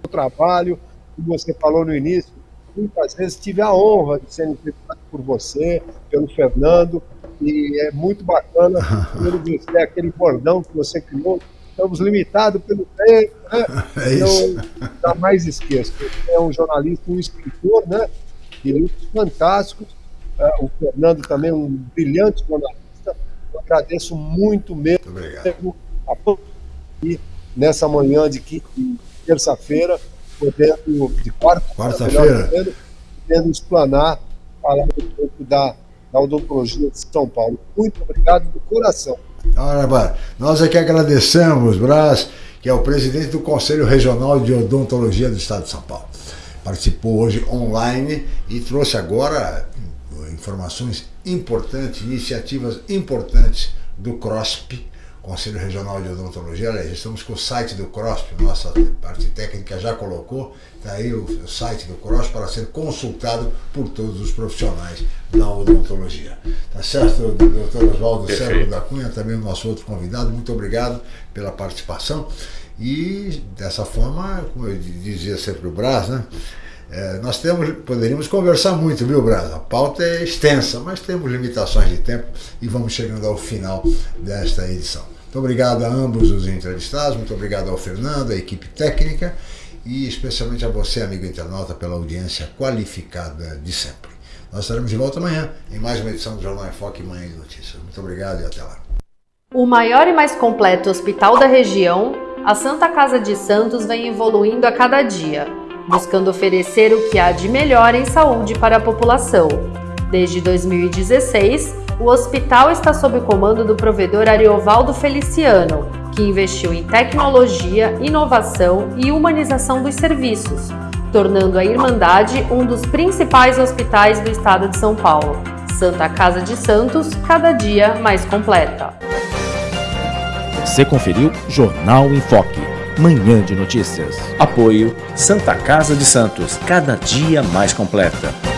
o trabalho, que você falou no início, muitas vezes tive a honra de ser entrevistado por você, pelo Fernando, e é muito bacana dizer aquele bordão que você criou. Estamos limitados pelo tempo, né? É isso. Então, jamais esqueço. É um jornalista, um escritor, né? De livros fantásticos. Uh, o Fernando também é um brilhante jornalista. Eu agradeço muito mesmo. Muito obrigado. E nessa manhã de terça-feira, podendo, de quarta, quarta-feira, podendo explanar, falar um pouco da, da Odontologia de São Paulo. Muito obrigado do coração. Ora, nós que agradecemos, Brás, que é o presidente do Conselho Regional de Odontologia do Estado de São Paulo. Participou hoje online e trouxe agora informações importantes, iniciativas importantes do CROSP, Conselho Regional de Odontologia. Aliás, estamos com o site do CROSP, nossa parte técnica já colocou, está aí o, site do CROSP para ser consultado por todos os profissionais da odontologia. Tá certo, doutor Oswaldo Sérgio da Cunha, também o nosso outro convidado, muito obrigado pela participação. E dessa forma, como eu dizia sempre o Brás, né? É, nós temos, poderíamos conversar muito, viu, Brás? A pauta é extensa, mas temos limitações de tempo e vamos chegando ao final desta edição. Muito obrigado a ambos os entrevistados, muito obrigado ao Fernando, à equipe técnica e especialmente a você, amigo internauta, pela audiência qualificada de sempre. Nós estaremos de volta amanhã em mais uma edição do Jornal em Foque Manhã de Notícias. Muito obrigado e até lá. O maior e mais completo hospital da região, a Santa Casa de Santos vem evoluindo a cada dia, buscando oferecer o que há de melhor em saúde para a população. Desde 2016, o hospital está sob o comando do provedor Ariovaldo Feliciano, que investiu em tecnologia, inovação e humanização dos serviços, tornando a Irmandade um dos principais hospitais do estado de São Paulo. Santa Casa de Santos, cada dia mais completa. Você conferiu Jornal em Foque, manhã de notícias. Apoio Santa Casa de Santos, cada dia mais completa.